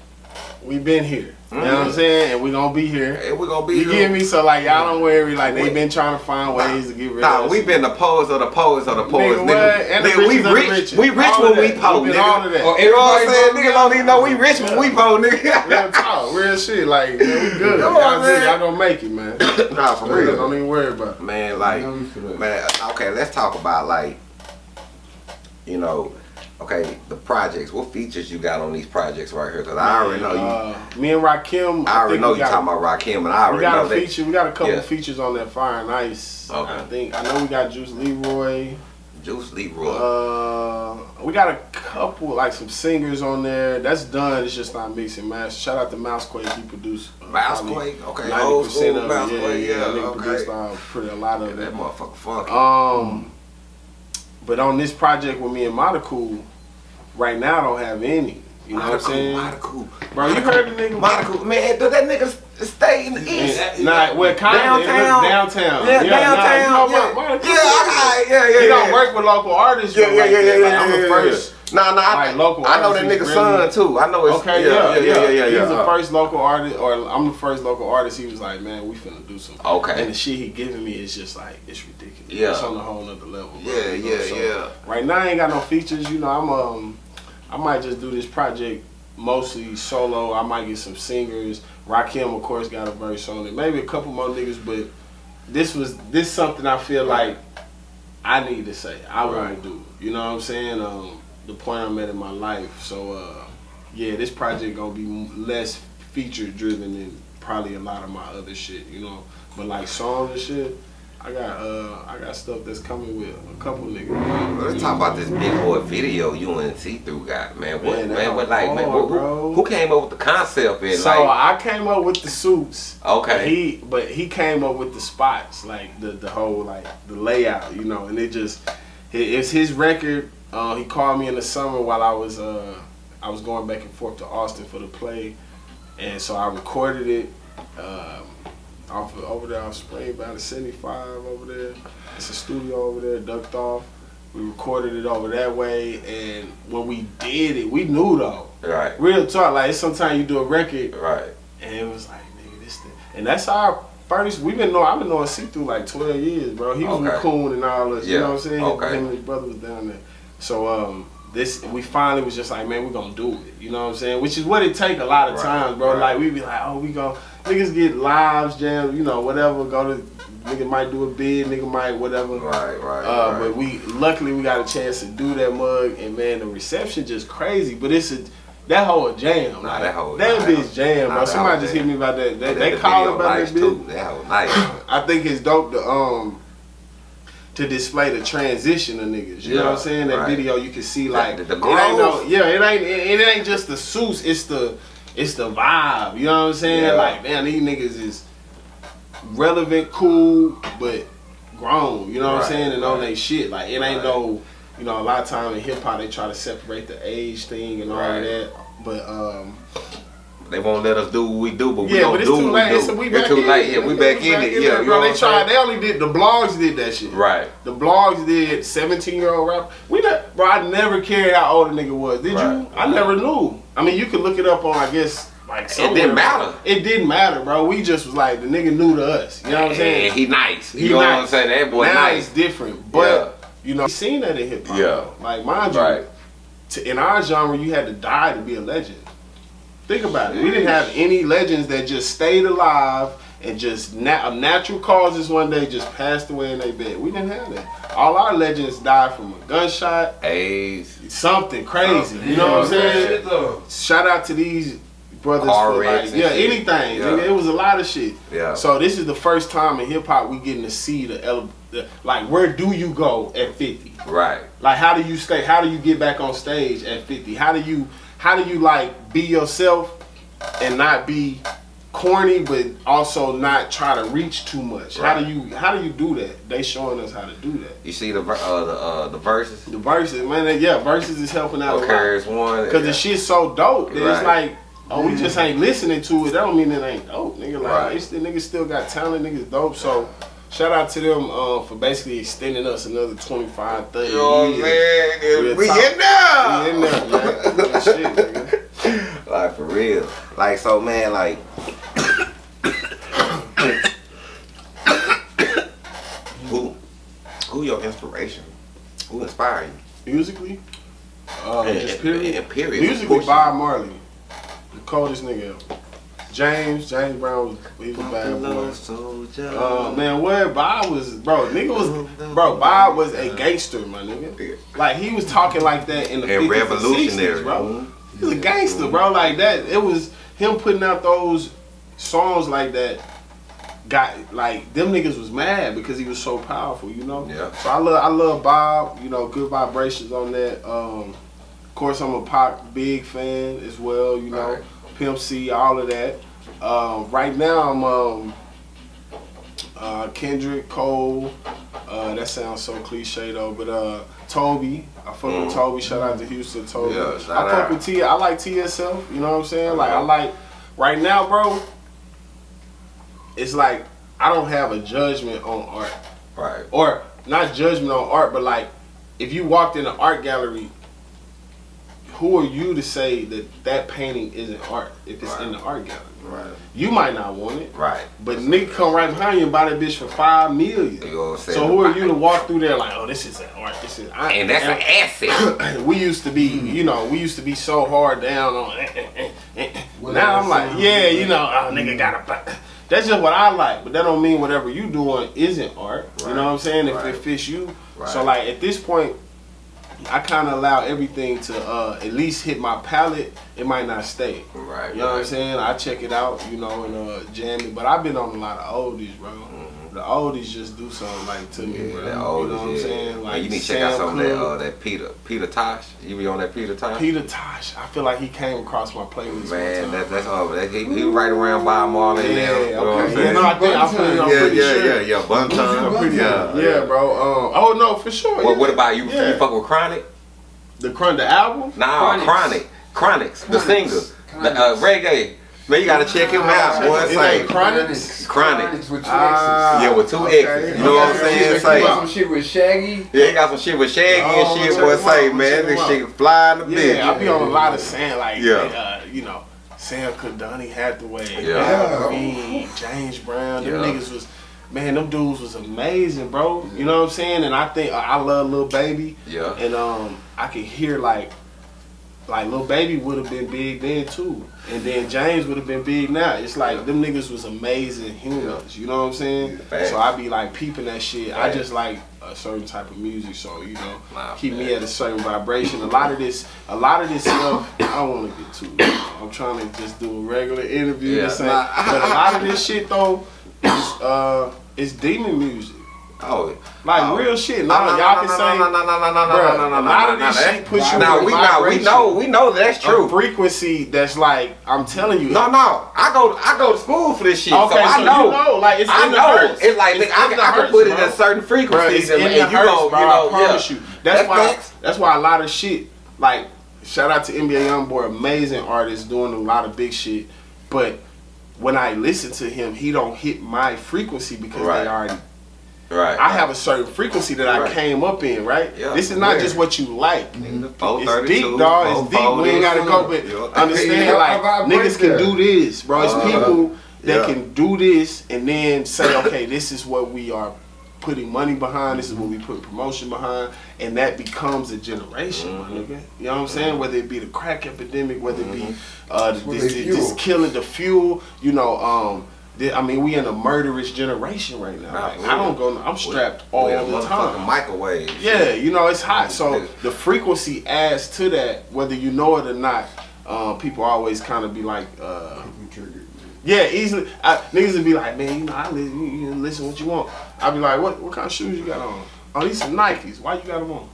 We been here. You know what I'm mm. saying? And we gonna be here. And we gonna be You here. get me? So like y'all don't worry. Like they been trying to find ways to get rid Nah, of us. we been the poets of the poets of the poets, Nigga, nigga. what? And the Nigga, we richest of the rich. We rich All when we that. We been nigga. all of that. Oh, You know what I'm saying? know Niggas don't even know we rich when we po, Real nigga. talk, real shit. Like man, we good. Come on, Y'all, good. man. y'all gonna make it, man. nah, for Real. real. Don't even worry about it. Man, like, You know we for that. man, okay, let's talk about like, you know, okay, the projects. What features you got on these projects right here? Cause I already know you. Uh, me and Rakim. I already think know you talking about Rakim, and I We already got know a that. feature. We got a couple Yeah. features on that Fire and Ice. Okay. I think I know we got Juice Leroy. Juice Leroy. Uh, we got a couple like some singers on there. That's done. It's just not mixing master. Shout out to Mousequake. He produced. uh, Mousequake, okay, Ninety percent of. Yeah, Mousequake, yeah. yeah, That nigga okay. produced uh, pretty a lot yeah, of that it. motherfucker funky. Um, but on this project with me and Monacool, right now I don't have any. You know what I'm saying? Monaco, Bro, you heard the nigga? Monaco, man, does that nigga stay in the east? Nah, well, kind of Downtown? downtown. Yeah, nah, downtown. you know, yeah. Mon- Monacool- yeah, I, yeah, yeah, He yeah. don't work with local artists. Yeah, yeah, like yeah, yeah, that. yeah, Like, I'm yeah, the yeah, first. Nah, nah, I, Like, local I know that artists nigga is son too. I know it's Okay, yeah, yeah, yeah, yeah, yeah. He's the uh, first local artist, or I'm the first local artist. He was like, man, we finna do something. Okay. And the shit he giving me is just like, it's ridiculous. Yeah. It's on a whole nother level. bro, Yeah, you know? yeah, So, yeah. Right now, I ain't got no features. You know, I'm um, I might just do this project mostly solo. I might get some singers. Rakim, of course, got a verse on it. Maybe a couple more niggas, but this was this something I feel like I need to say. I want to do. You know what I'm saying? Um, the point I'm at in my life. So uh, yeah, this project gonna be less feature driven than probably a lot of my other shit. You know, but like songs and shit. I got uh I got stuff that's coming with a couple niggas. man. Let's talk about this big boy video you and See Through got, man. What, Man, man, what, like, man, who, bro. who came up with the concept and So like, I came up with the suits. Okay. He but he came up with the spots, like the the whole like the layout, you know, and it just it, it's his record. Uh, he called me in the summer while I was uh I was going back and forth to Austin for the play, and so I recorded it. Um, off of, over there off Spring Valley 75 over there. It's a studio over there, ducked off. We recorded it over that way, and when we did it, we knew though. right, Real talk, like sometimes you do a record right, and it was like, nigga, this thing. And that's our first, we've been knowing, I've been knowing C through like 12 years, bro. He was with Okay. Coon and all this, Yeah. you know what I'm saying? okay. Him and his brother was down there. So, um, this, we finally was just like, man, we gonna do it, you know what I'm saying? Which is what it take a lot of Right, times, bro. right. Like, we be like, oh, we gonna, niggas get lives, jam, you know, whatever, go to, nigga might do a bid, nigga might whatever. right, right, Uh, right. But we luckily we got a chance to do that mug, and man, the reception just crazy. But it's a that whole jam. Nah, like, that whole- that nah, bitch jam, nah, bro. Somebody whole just jam. hit me about that. They, That- they call about that too. bitch. That was nice. I think it's dope to um to display the transition of niggas. You know what I'm saying? That right. video you can see like the- the it ain't no, yeah, it ain't it, it ain't just the suits. It's the it's the vibe. You know what I'm saying? Yeah. Like man, these niggas is relevant, cool, but grown. You know what Right, I'm saying? And on right. they shit. Like it ain't no. You know, a lot of time in hip hop they try to separate the age thing and all that. But um, They won't let us do what we do, but we yeah, gonna but it's do too late. we It's, do. we it's too late. Yeah, we back in it. Yeah, you bro. know They tried. They only did the blogs did that shit. Right. The blogs did 17 year old rap. We not, bro. I never cared how old a nigga was. Did you? I never knew. I mean, you could look it up on, I guess, like It didn't matter. It didn't matter, bro. We just was like the nigga new to us. You know what I'm saying? And he nice. You He know what. I'm saying? That boy now nice. it's different, but you know, seen that in hip hop. Yeah. Like mind you, Right. to, in our genre, you had to die to be a legend. Think about it. We didn't have any legends that just stayed alive and just na- of natural causes one day just passed away in their bed. We didn't have that. All our legends died from a gunshot, AIDS. something crazy. You know what I'm saying? Shout out to these brothers Car for wrecks like, yeah, shit. anything. Yeah. It was a lot of shit. Yeah. So this is the first time in hip hop we getting to see the, ele- the like where do you go at 50? Right. Like how do you stay? How do you get back on stage at 50? How do you how do you like be yourself and not be corny but also not try to reach too much? How do you how do you do that? They showing us how to do that. You see the ver- uh, the uh, the verses. The verses, man, they- yeah, verses is helping out a lot. One. Cause the shit's so dope that it's like, oh, we just ain't listening to it. That don't mean it ain't dope, nigga. Like, Right. it's the niggas still got talent, niggas dope. So, shout out to them uh, for basically extending us another 25, 30 You know what I'm years. saying? Real We in there. We in there, man. Shit, nigga. Like for real. Like so, man. Like. who, who your inspiration? Who inspired you? Musically, uh, And- just and- period. and period. Musically, Bob Marley, the coldest nigga ever. James, James Brown was he was a bad boy. soldier. Uh, man, what Bob was, bro, nigga was, bro, Bob was a gangster, my nigga. Like he was talking like that in the and 50s and revolutionary, 60s, bro. He was a gangster, bro. Like that, it was him putting out those songs like that. Got like them niggas was mad because he was so powerful, you know. Yeah. So I love, I love Bob. You know, good vibrations on that. Um, of course, I'm a Pac big fan as well. You know, Right. Pimp C, all of that. Um, right now, I'm um, uh, Kendrick Cole. Uh, that sounds so cliche though, but uh, Tobe. I fuck with Mm. Tobe. Shout out to Houston, Tobe. Yeah, I fuck with T. I like TSL. You know what I'm saying? Like I like right now, bro. It's like I don't have a judgment on art, Right. or not judgment on art, but like if you walked in an art gallery, who are you to say that that painting isn't art if it's in the art gallery? Right. You might not want it, Right. but nigga come right behind you and buy that bitch for five million. You know what I'm saying? So who are you to walk through there like, oh, this is an art. This is I, And that's an asset. we used to be, you know, we used to be so hard down on. eh, eh, eh, eh, eh. Now I'm like, yeah, you know, oh, nigga got a. That's just what I like, but that don't mean whatever you doing isn't art. You know what I'm saying? If it fits you. So like at this point, I kind of allow everything to uh, at least hit my palate. It might not stay. Right. You know what I'm saying? I check it out, you know, and uh, jam it. But I've been on a lot of oldies, bro. The oldies just do something like to me, Mm-hmm. Bro. that you know what I'm saying? Like you need to check out Sam some of that uh that Peter Peter Tosh. You be on that Peter Tosh? Peter Tosh. I feel like he came across my playlist. Man, one that, that's all. That, he, he right around Bob Marley yeah, there. You know what I'm saying? Yeah, no, I think I'm pretty, I'm yeah, pretty yeah, sure. yeah, yeah. Bun time. Bun Yeah, Time. Yeah, bro. Um, oh no, for sure. What, yeah. what about you? Yeah. You fuck with Chronic? the Crun the album? Nah, Chronic. Chronixx, the singer, the uh, reggae. Man, you gotta check him out. Boy, It's, ain't Chronixx? Chronic. with two X's. Ah, yeah, with two okay. X's. You know what I'm saying? He Say, got some shit with Shaggy. yeah, he got some shit with Shaggy Oh, and shit. Boy, say, out, man, this shit fly in the bitch. Yeah, I be on a lot of saying like, Yeah. uh, you know, Sam Donny Hathaway, Yeah. Green, James Brown. Them Yeah. niggas was, man, them dudes was amazing, bro. You know what I'm saying? And I think I love Lil Baby, Yeah. and um, I can hear like, like Lil Baby would have been big then too, and then James would have been big now. It's like them niggas was amazing humans. You know what I'm saying? Facts. So I be like peeping that shit. I just like a certain type of music, so you know, keep me at a certain vibration. A lot of this, a lot of this stuff, I don't want to get too. I'm trying to just do a regular interview. Yeah. Yeah. But a lot of this shit though, is uh, is demon music. Oh, Like Oh. real shit. Now no, y'all no, can no, say no, no, no, no, no, Bruh, no, no, no, a lot no, of this that- shit puts you Now in we know, we know, we know that's a true. frequency that's like I'm telling you. No, no, I go, I go to school for this shit, Okay, so I know. you know, like it's I in the know. hertz. It's like It's I, in the I can put it at certain frequencies, it's and, and you hertz, go, bro. you know, I promise yeah. you. That's, That's why. facts. That's why a lot of shit. Like, shout out to NBA YoungBoy, amazing artist, doing a lot of big shit. But when I listen to him, he don't hit my frequency because Right. they already. Right. I have a certain frequency that I came up in, right? Yeah. This is not Yeah. just what you like. Nigga, It's 432, deep, dog. It's deep. We ain't gotta go, but Yeah. understand, Yeah, like I vibe niggas can do this, bro. It's Uh, people that yeah. can do this and then say, okay, this is what we are putting money behind. This is what we put promotion behind, and that becomes a generation, Mm-hmm. my nigga. You know what I'm saying? Whether it be the crack epidemic, whether it be uh, this, this, this killing the fuel, you know. Um, the- I mean, we in a murderous generation right now. Nah, Like, I don't in- go. I'm strapped We all in a the time. microwave. Yeah, you know it's hot. So the frequency adds to that, whether you know it or not. Uh, people always kind of be like, uh, yeah, easily. I, niggas would be like, man, you know, I listen, you, you listen what you want. I'd be like, what what kind of shoes you got on? Oh, these some Nikes. Why you got them on?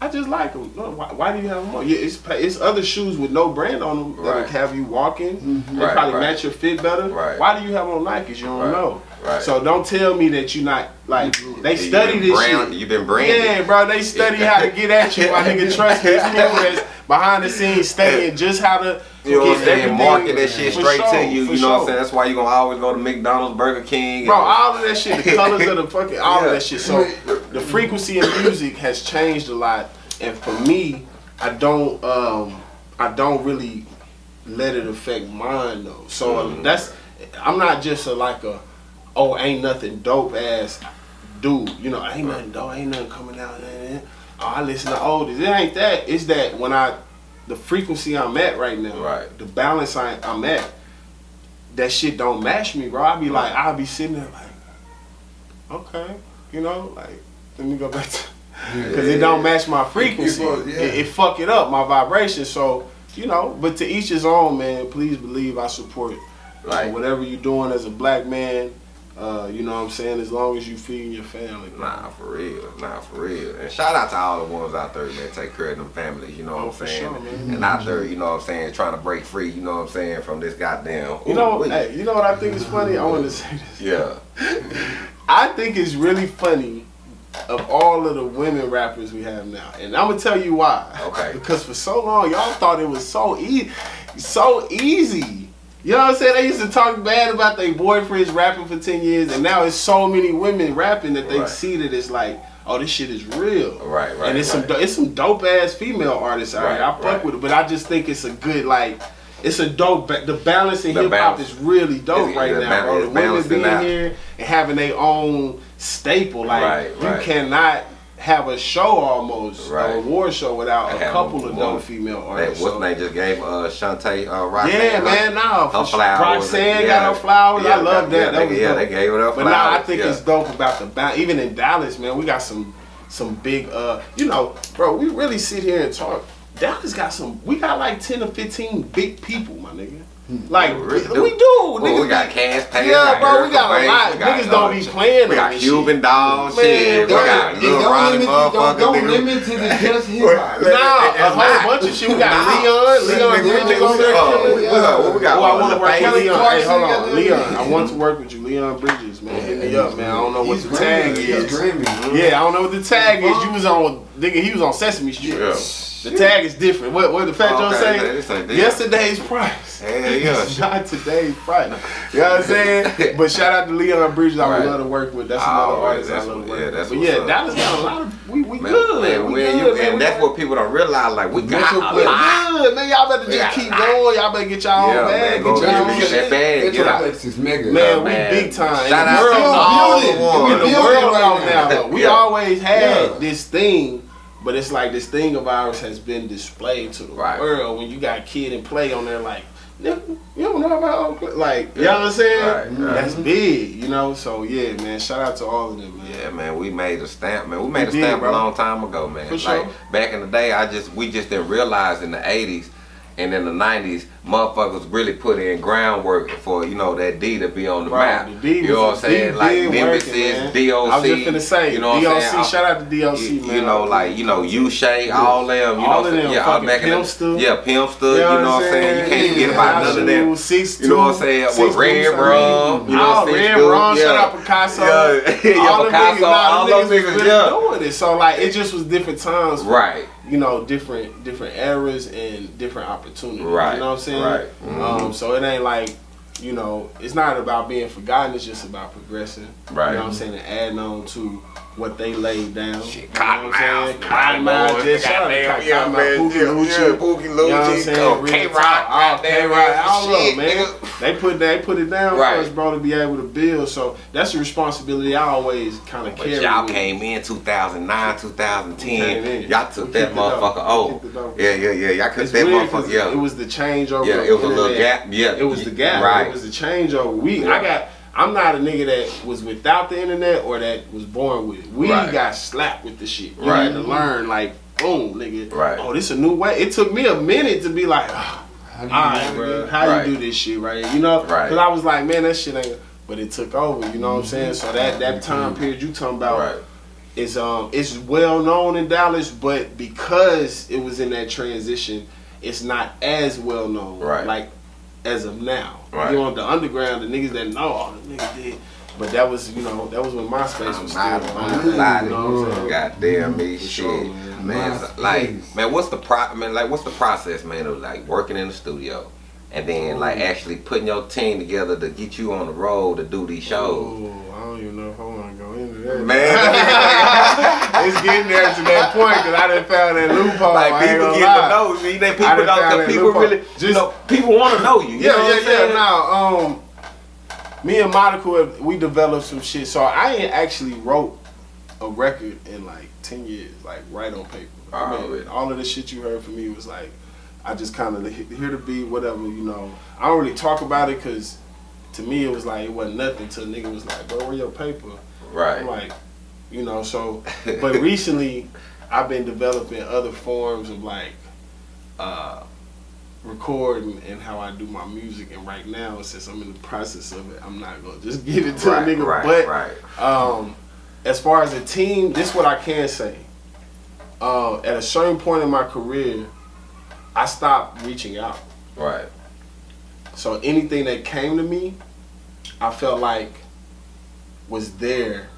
I just like them. No, why, why do you have them on? Yeah, it's it's other shoes with no brand on them that'll Right. have you walking. Mm-hmm. They Right, probably right. match your fit better. Right. Why do you have on Nikes? You don't Right, know. right. So don't tell me that you're not like they study this brand- shit. You been branded. Yeah, bro, they study how to get at you. My nigga, trust me. It's people that's behind the scenes studying just how to You know what I'm saying? Market that shit straight sure, to you. You know what I'm saying? That's why you gonna always go to McDonald's, Burger King. Bro, all of that shit, the colors of the fucking, all Yeah. of that shit. So the frequency in music has changed a lot, and for me, I don't, um, I don't really let it affect mine though. So Mm-hmm. that's I'm not just a like a oh ain't nothing dope ass dude. You know ain't nothing dope, ain't nothing coming out. Oh, I listen to oldies. It ain't that. It's that when I the frequency I'm at right now, Right. the balance I, I'm at, that shit don't match me, bro. I be like, I'll be sitting there like, okay, you know, like let me go back to because it don't match my frequency. fuck- yeah. it, it fuck it up my vibration. So you know, but to each his own, man. Please believe I support Like- whatever you're doing as a black man. Uh, you know what I'm saying? As long as you feeding your family. bro. Nah, for real. Nah, for real. And shout out to all the ones out there, man, take care of them families, you know Oh, what I'm for saying? sure, man. and out there, you know what I'm saying, trying to break free, you know what I'm saying, from this goddamn. You know, hey, you know what I think is funny? I want to say this. Yeah. I think it's really funny of all of the women rappers we have now, and I'm gonna tell you why. Okay. Because for so long y'all thought it was so easy, so easy. You know what I'm saying? They used to talk bad about their boyfriends rapping for ten years, and now it's so many women rapping that they Right. see that it's like, oh, this shit is real. Right, right. and it's right. some do- it's some dope ass female artists out Right, here. I fuck right. with it, but I just think it's a good like. It's a dope. The balance in hip hop is really dope It's- right the now, bro. The women being out. here and having their own staple. Like Right, you cannot have a show almost Right. a award show without a couple of dope female That, artists. what's So- name just gave uh Shanté uh Roxanne yeah, her- man, nah, for her flowers. Roxanne Yeah. got her flowers. I love that. Yeah, that they, was yeah, dope. they gave her But now I think yeah. it's dope about the balance. Even in Dallas, man, we got some some big. uh You know, bro, we really sit here and talk. Dallas got some. We got like ten or fifteen big people, my nigga. Hmm. Like We really we, do. we do. Well, niggas we got Cass Payne, Yeah, bro, we got a lot. We got, Niggas don't be playing We got Cuban shit. Dolls, Man, shit. We don't- got Don't, Ronnie limit, don't, don't limit to the just hip hop. Nah, a whole bunch of shit. We got Leon, Leon Bridges on there killing. we got- what we got? Oh, I want to work with Leon. Hey, hold on, Leon. I want to work with you, Leon Bridges, man. Hit me up, man. I don't know what the tag is. Yeah, I don't know what the tag is. You was on, nigga. He was on Sesame Street. Yeah. The tag is different. What? What the Fat Joe oh, Okay, say? man, this. Yesterday's price. Hell yeah. Not today's price. You know what I'm saying? But shout out to Leon Bridges. I would Right. love to work with. That's Oh, another right. artist I love what- to work yeah, with. But yeah, up. Dallas got a lot of. We we Man, good. man, we we- good, you- man. and We that's got- what people don't realize. Like we got a Play. lot. good, man. Y'all better just got keep going. Y'all better get y'all Yeah, own bag. Get get y'all own shit. that bag. Get out. Metroplex is mega. Man, man. we big time. Shout out the world, to all all the the ones. the world out now. now. We always had this thing, but it's like this thing of ours has been displayed to the Right. world. When you got kid and play on there, like you don't know about play. like you know what I'm saying? Right, mm-hmm. right. That's big, you know. So yeah, man. Shout out to all of them, man. Yeah, man, we made a stamp, man. We made We a stamp a long time ago, man. For like sure. back in the day, I just we just didn't realize in the '80s and in the '90s, motherfuckers really put in groundwork for you know that D to be on the map. the you know what I'm saying? D like Nemesis. DOC. I was just finna say, you know what DOC. I'm saying? Shout out to DOC, you, man. you know, like you know, U Shay, all them, you All know, of them, yeah, fucking back in the, Pimpster. yeah, Pimpster, you know what I'm saying? You can't forget about none of them. Six, You know what I'm saying? With Red Rum, you know what I'm saying? Red Rum, Yeah. shout out Picasso. Yeah, yeah, all them Picasso, all those niggas niggas, was really yeah. doing it. So like, it just was different times. Right. You know, different different eras and different opportunities. Right, You know what I'm saying? right. Mm-hmm. Um, so it ain't like. You know, it's not about being forgotten. It's just about progressing. Right. You know what I'm saying? And adding on to what they laid down. Shit, You know what I'm Cottonmouth, saying? Cottonmouth, just shout out to goddamn, Cottonmouth, yeah, man, Pookie yeah, Lucci. yeah, Pookie You know what I'm Lucci, saying? Real K-Rock, talk. Goddamn, K-Rock, all of shit, them, man. nigga. They put they put it down Right. for us, bro, to be able to build. So that's a responsibility I always kind of But carry. y'all with came in 2009, 2010. Came in. Y'all took We that kicked it off. motherfucker We off. kicked it. Yeah, yeah, yeah. Y'all It's took that weird 'cause motherfucker. Yeah, it was the changeover. yeah. of It was a little internet. gap. Yeah, It was the gap. Right. It was the changeover. We, Yeah. I got. I'm not a nigga that was without the internet or that was born with it. We Right. got slapped with the shit. You Right. had to learn like, boom, nigga. Right. Oh, this a new way. It took me a minute to be like, ah, How do you all right, navigate? bro, how Right. you do this shit right? You know, Right. because I was like, man, that shit ain't. But it took over. You know what I'm saying? So that that time period you talking about Right. is um it's well known in Dallas, but because it was in that transition, it's not as well known. Right. Like as of now. Right. You know, the underground, the niggas that know, oh, the niggas did. But that was, you know, that was when MySpace was still I'm on. not You lying. know what I'm saying? Goddamn me, shit, sure, man. man. Like, man, what's the pro? Man, like, what's the process, man, of like working in the studio, and then like actually putting your team together to get you on the road to do these shows. Oh, I don't even know if I want to go into that. Man, it's getting there to that point because I didn't found that loophole. Like people get to know you. They people don't. Cause people loophole. really, you know, people want to know you. you Yeah, know yeah, yeah. Now, um, me and Monica, we developed some shit. So I ain't actually wrote a record in like ten years, like right on paper. I mean, Alright. all of the shit you heard from me was like, I just kind of here to be whatever, you know. I don't really talk about it because to me it was like it wasn't nothing. Till a nigga was like, bro, where your paper? Right. I'm like, you know, so. But recently, I've been developing other forms of like uh, recording and how I do my music. And right now, since I'm in the process of it, I'm not gonna just give it to right, a nigga. right, but right. um, as far as a team, this what I can say. Uh, at a certain point in my career, I stopped reaching out. Right. So anything that came to me, I felt like was there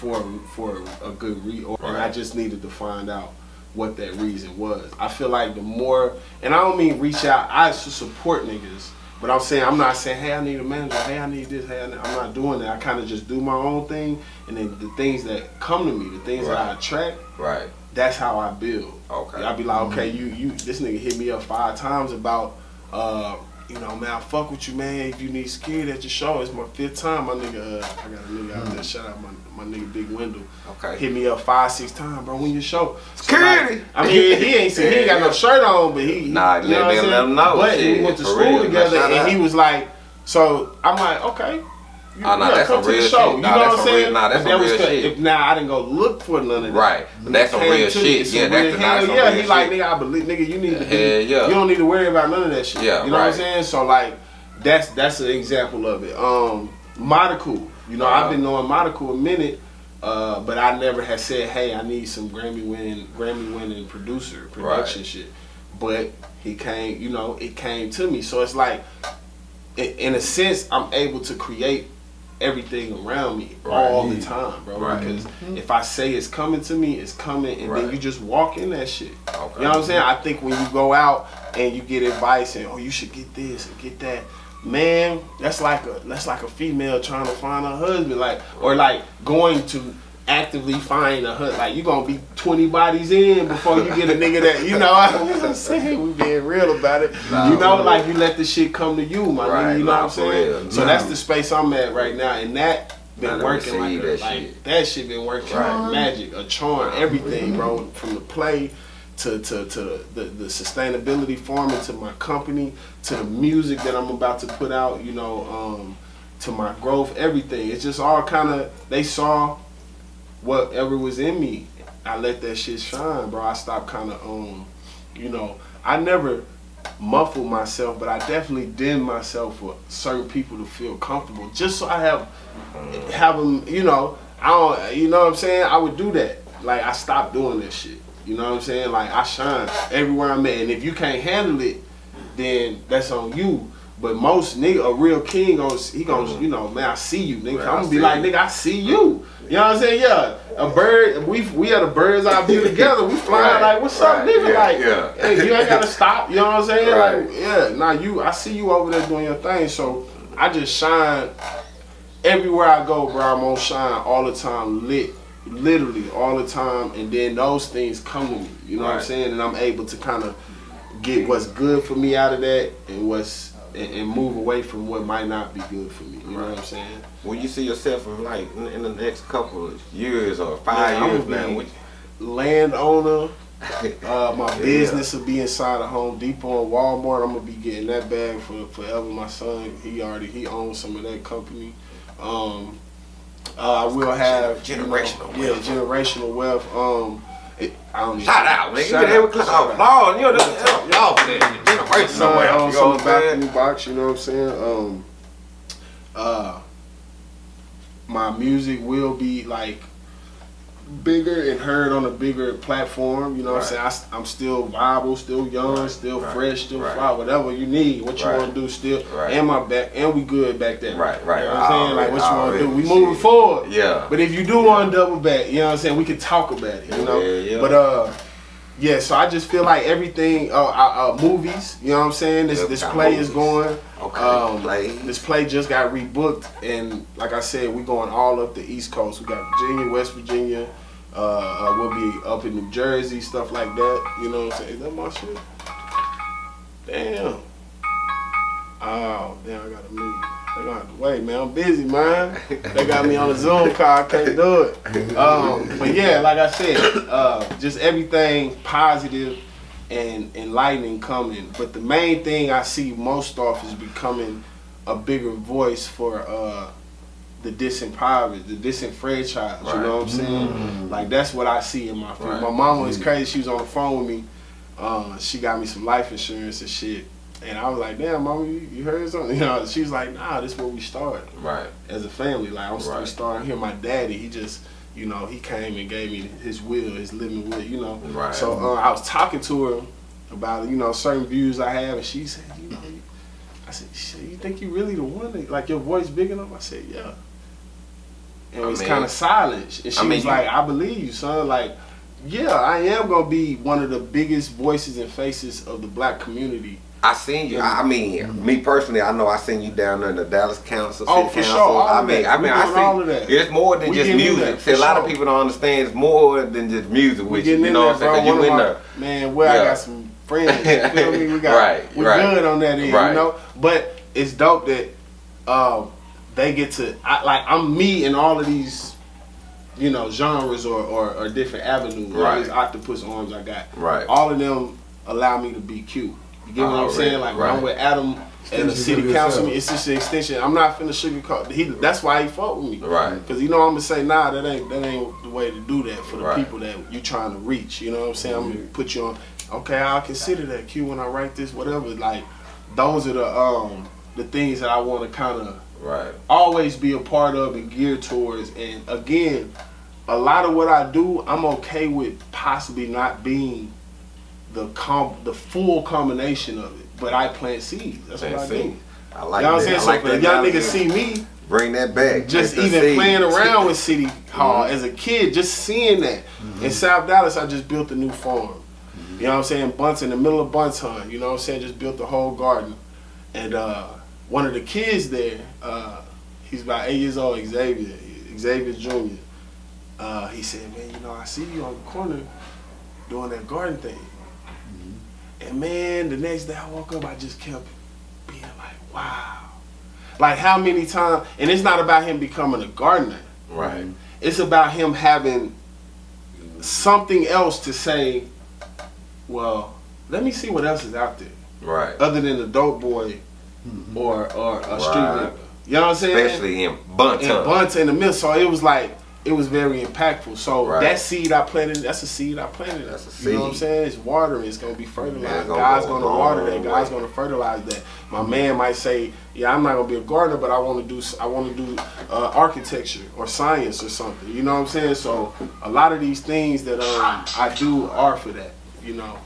for for a good reason, and I just needed to find out what that reason was. I feel like the more, and I don't mean reach out. I support niggas, but I'm saying I'm not saying, hey, I need a manager. Hey, I need this. Hey, I I'm not doing that. I kind of just do my own thing, and then the things that come to me, the things that I Right. attract, Right. that's how I build. Okay. I'll be like, okay, you you this nigga hit me up five times about uh you know, man, I fuck with you, man. If you need security at your show, it's my fifth time. My nigga, uh, I got a nigga out there. Shout out my, my nigga Big Wendell. Okay. Hit me up five, six times, bro. When your show? So, Security. like, I mean, he ain't say he ain't got no shirt on, but he, Nah, you know let- what I'm let him know, But shit, we went to school real. together, and out. he was like, so I'm like, okay. You, Oh, nah, yeah, that's come some to the real show. shit. You Nah, know that's what I'm saying? real- nah, that's some real shit. If, now I didn't go look for none of that. Right. But that's some real shit. Yeah, that's real- the some yeah. He like nigga, I believe nigga, you need to be, Hell yeah. you don't need to worry about none of that shit. Yeah, you know what I'm saying? So like that's that's an example of it. Um Monaco. You know, Uh-huh. I've been knowing Monaco a minute, uh, but I never had said, Hey, I need some Grammy winning Grammy winning producer, production Right. shit. But he came, you know, it came to me. So it's like in a sense, I'm able to create everything around me all the time, bro. Right. Because mm-hmm. if I say it's coming to me, it's coming, and then you just walk in that shit. Okay. You know what I'm saying? I think when you go out and you get advice and oh you should get this and get that, man, that's like a that's like a female trying to find a husband, like or like going to actively find a husband. Like you gonna be 20 bodies in before you get a nigga that you know. I'm saying we being real about it. Nah, you know, like you let the shit come to you, my Right, nigga. You know nah, what I'm saying? real. So Nah. that's the space I'm at right now, and that been Gotta working like, that like shit. that shit been working Right. like magic, a charm, everything, bro. From the play to to, to the, the sustainability farming to my company to the music that I'm about to put out, you know, um, to my growth, everything. It's just all kind of they saw whatever was in me. I let that shit shine, bro. I stopped kind of um, you know, I never muffled myself, but I definitely dimmed myself for certain people to feel comfortable, just so I have have them, you know, I don't, you know what I'm saying? I would do that. Like I stopped doing that shit. You know what I'm saying? Like I shine everywhere I'm at, and if you can't handle it, then that's on you. But most nigga, a real king, he goes, mm-hmm. you know, man, I see you, nigga. Right, I'm gonna be like, you. nigga, I see you. You know what I'm saying? Yeah, a bird. We we had a bird's eye view together. We flying Right, like, what's up, nigga? yeah, like, yeah. hey, you ain't gotta stop. You know what I'm saying? Right. Like, yeah, nah, you. I see you over there doing your thing. So I just shine everywhere I go, bro. I'm on shine all the time, lit, literally all the time. And then those things come to me. You know what I'm saying? And I'm able to kind of get what's good for me out of that, and what's and, and move away from what might not be good for me. You know what I'm saying? When you see yourself in like in, in the next couple of years or five years, man, landowner. Uh, my Yeah. business will be inside of Home Depot and Walmart. I'm gonna be getting that bag for forever. My son, he already he owns some of that company. Um, uh, I will have you know, Generational yeah, generational wealth. Um, it, I don't shout out, nigga. Shout you there out, with shout out. Claude, you know, this, y'all for that generation So somewhere. on You know some what I'm back in the box, you know what I'm saying? Um, uh, my music will be like bigger and heard on a bigger platform. You know what I'm saying? I, am still viable, still young, Right, still right, fresh, still right. fly, whatever you need, what you Right. want to do, still. Right. And my back, and we good back there. Right, right. You know what I'm saying? Like what you want to do? We moving forward. Yeah. But if you do want to double back, you know what I'm saying? We can talk about it, you know. Yeah, yeah. But uh, yeah. So I just feel like everything. Uh, uh, uh movies. You know what I'm saying? This Yep, this play is going. Okay, Um, play. This play just got rebooked, and like I said, we going all up the East Coast. We got Virginia, West Virginia, Uh, uh, we'll be up in New Jersey, stuff like that. You know what I'm saying? Is that my shit? Damn. Oh, damn, I gotta move. They gonna have to wait, man. I'm busy, man. They got me on a Zoom call. I can't do it. Um, but yeah, like I said, uh, just everything positive and enlightening coming. But the main thing I see most off is becoming a bigger voice for uh, the disempowered, the disenfranchised. You know what I'm saying? Like that's what I see in my family. Right. My mama was crazy. She was on the phone with me. Uh, she got me some life insurance and shit. And I was like, damn, mama, you, you heard something? You know, she was like, nah, this is where we started Right. as a family. Like I'm Right. starting here. My daddy, he just, you know, he came and gave me his will, his living will, you know. Right. So uh, I was talking to her about, you know, certain views I have, and she said, you know, you, I said, shit, you think you really the one? That, like your voice big enough? I said, yeah. And it was kind of silent, and she I mean, was like, I believe you, son. Like, yeah, I am gonna be one of the biggest voices and faces of the black community. I seen you. I mean, me personally, I know I seen you down there in the Dallas Council. Oh, for sure, Council. all I mean, that. I mean, I see. all of that. It's more than We just music. See, a lot of people don't understand. It's more than just music. With you, you know what I'm saying? you in there. Man, where I got some friends. You feel me? We got Right, we right. good on that end, Right. you know. But it's dope that um, they get to I, like I'm me in all of these, you know, genres or, or, or different avenues. All Right. these octopus arms I got. Right. All of them allow me to be cute. You get what I'm saying? Like when I'm with Adam and the city of council, it's just an extension. I'm not finna sugarcoat. He that's why he fought with me. Right. Cause you know I'm gonna say, nah, that ain't that ain't the way to do that for the Right. people that you're trying to reach. You know what I'm saying? I'm gonna put you on. Okay, I'll consider that Q when I write this, whatever. Like, those are the um the things that I want to kind of Right. always be a part of and geared towards. And again, a lot of what I do, I'm okay with possibly not being the com the full combination of it, but I plant seeds. That's what I Plant do. I like you know what I'm that. saying? I like that young analogy. niggas see me Bring that back. just Plant even seed. playing around with City Hall as a kid, just seeing that. In South Dallas, I just built a new farm. You know what I'm saying? Bunts in the middle of Bonton. You know what I'm saying? Just built the whole garden. And uh, one of the kids there, uh, he's about eight years old, Xavier, Xavier Jr. Uh, he said, man, you know, I see you on the corner doing that garden thing. And man, the next day I woke up, I just kept being like, wow. Like how many times, and it's not about him becoming a gardener. Right. It's about him having something else to say, well, let me see what else is out there. Right. Other than the dope boy or or a street Right. nigga. You know what I'm saying? Especially in Bonton. and Bunts in the middle. So it was like it was very impactful. So Right. that seed I planted, that's a seed I planted. That's a seed. You know what I'm saying? It's watering. It's gonna be fertilized. Gonna God's go gonna water that. God's way. gonna fertilize that. My man might say, "Yeah, I'm not gonna be a gardener, but I want to do. I want to do uh, architecture or science or something." You know what I'm saying? So a lot of these things that um, I do are for that. You know.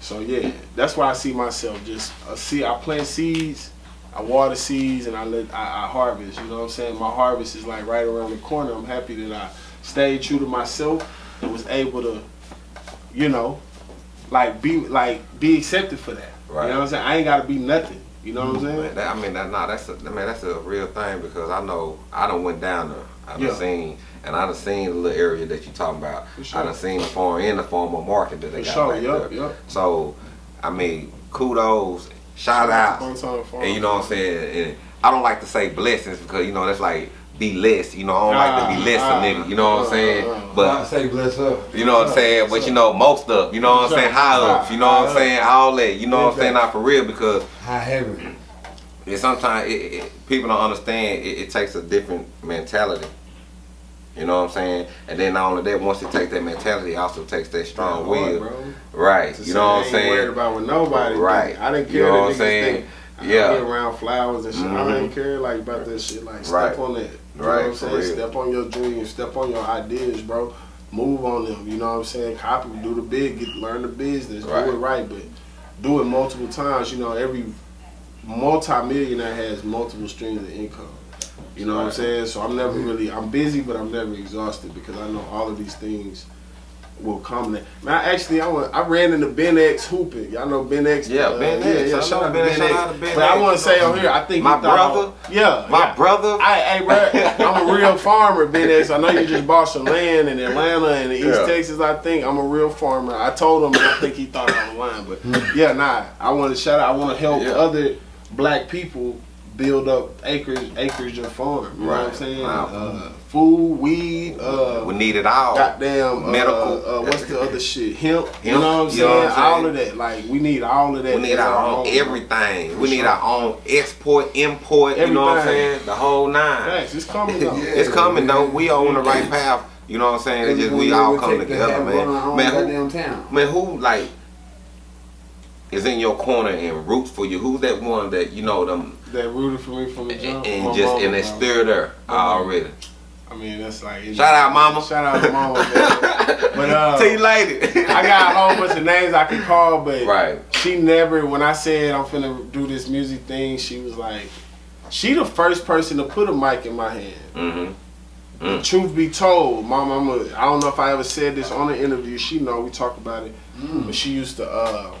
So yeah, that's why I see myself. Just uh, see, I plant seeds. I water seeds and I let I, I harvest. You know what I'm saying? My harvest is like right around the corner. I'm happy that I stayed true to myself and was able to, you know, like be like be accepted for that. Right. You know what I'm saying? I ain't gotta be nothing. You know what I'm saying? Man, that, I mean, that, nah, that's a, man, that's a real thing because I know I done went down there. I done Yeah. seen, and I done seen the little area that you talking about. Sure. I done seen the farm and the former market that they For got sure, back yup, there. yup. So, I mean, kudos, shout out, and you know what I'm saying. And I don't like to say blessings because you know that's like be less. You know, I don't like to be less ah, a nigga. You know what I'm saying? ah. I say bless up. you know what I'm saying? But you know, most up. You know what I'm saying? High ups. You know what I'm saying? All that. You know what I'm saying? Not for real because High heaven. and sometimes it, it, people don't understand. It, it takes a different mentality. You know what I'm saying? And then not only that, once it takes that mentality, it also takes that strong Hard, will. bro. Right. To You know what I I'm ain't worried saying? about what nobody think. Right. I didn't care. You know what I'm saying? think. I Yeah. be around flowers and shit. I Mhm. didn't care like about that shit. Like step Right. on that. You know Right, what I'm saying? real. Step on your dreams. Step on your ideas, bro. Move on them. You know what I'm saying? Copy, do the big, get learn the business, Right. do it right, but do it multiple times. You know, every multi-millionaire has multiple streams of income. You know what I'm saying? So I'm never really I'm busy, but I'm never exhausted because I know all of these things will come there. Man, I actually, I went, I ran into Ben X hooping. Y'all know Ben X. Yeah, uh, Ben yeah, X. Yeah, I shout out to Ben Ben X. X. Shout out to Ben But I X. want to say on here, I think My he thought- brother? yeah, My yeah. brother. I, hey, bro, I'm a real farmer, Ben X. I know you just bought some land in Atlanta and East Yeah. Texas. I think I'm a real farmer. I told him, and I think he thought I was lying, but yeah, nah. I want to shout out. I want to help Yeah. other black people build up acres, acreage of farm. You know what I'm saying? Wow. Uh, food, weed, uh, We need it all. goddamn Medical. Uh, uh, what's the other shit? Hemp. You know what I'm you know saying? what I'm saying? All of that. Like we need all of that. We need as our own everything. We need our own export, import. You know what I'm saying? The whole nine. Thanks. It's coming though. Yeah. It's coming though. We on the right path. You know what I'm saying? It's just we all come together, man. Man, who, man, who like is in your corner and roots for you? Who's that one that you know them That rooted for me from the and, jump. and My just mama, and they bro. still there already? I mean, that's like Shout out, mama. Shout out to mama, man. But uh, See you later. I got a whole bunch of names I could call, but right. she never. When I said I'm finna do this music thing, she was like, she the first person to put a mic in my hand. Mm-hmm. Truth be told, my mama, I don't know if I ever said this on the interview. She know we talk about it, but she used to, uh,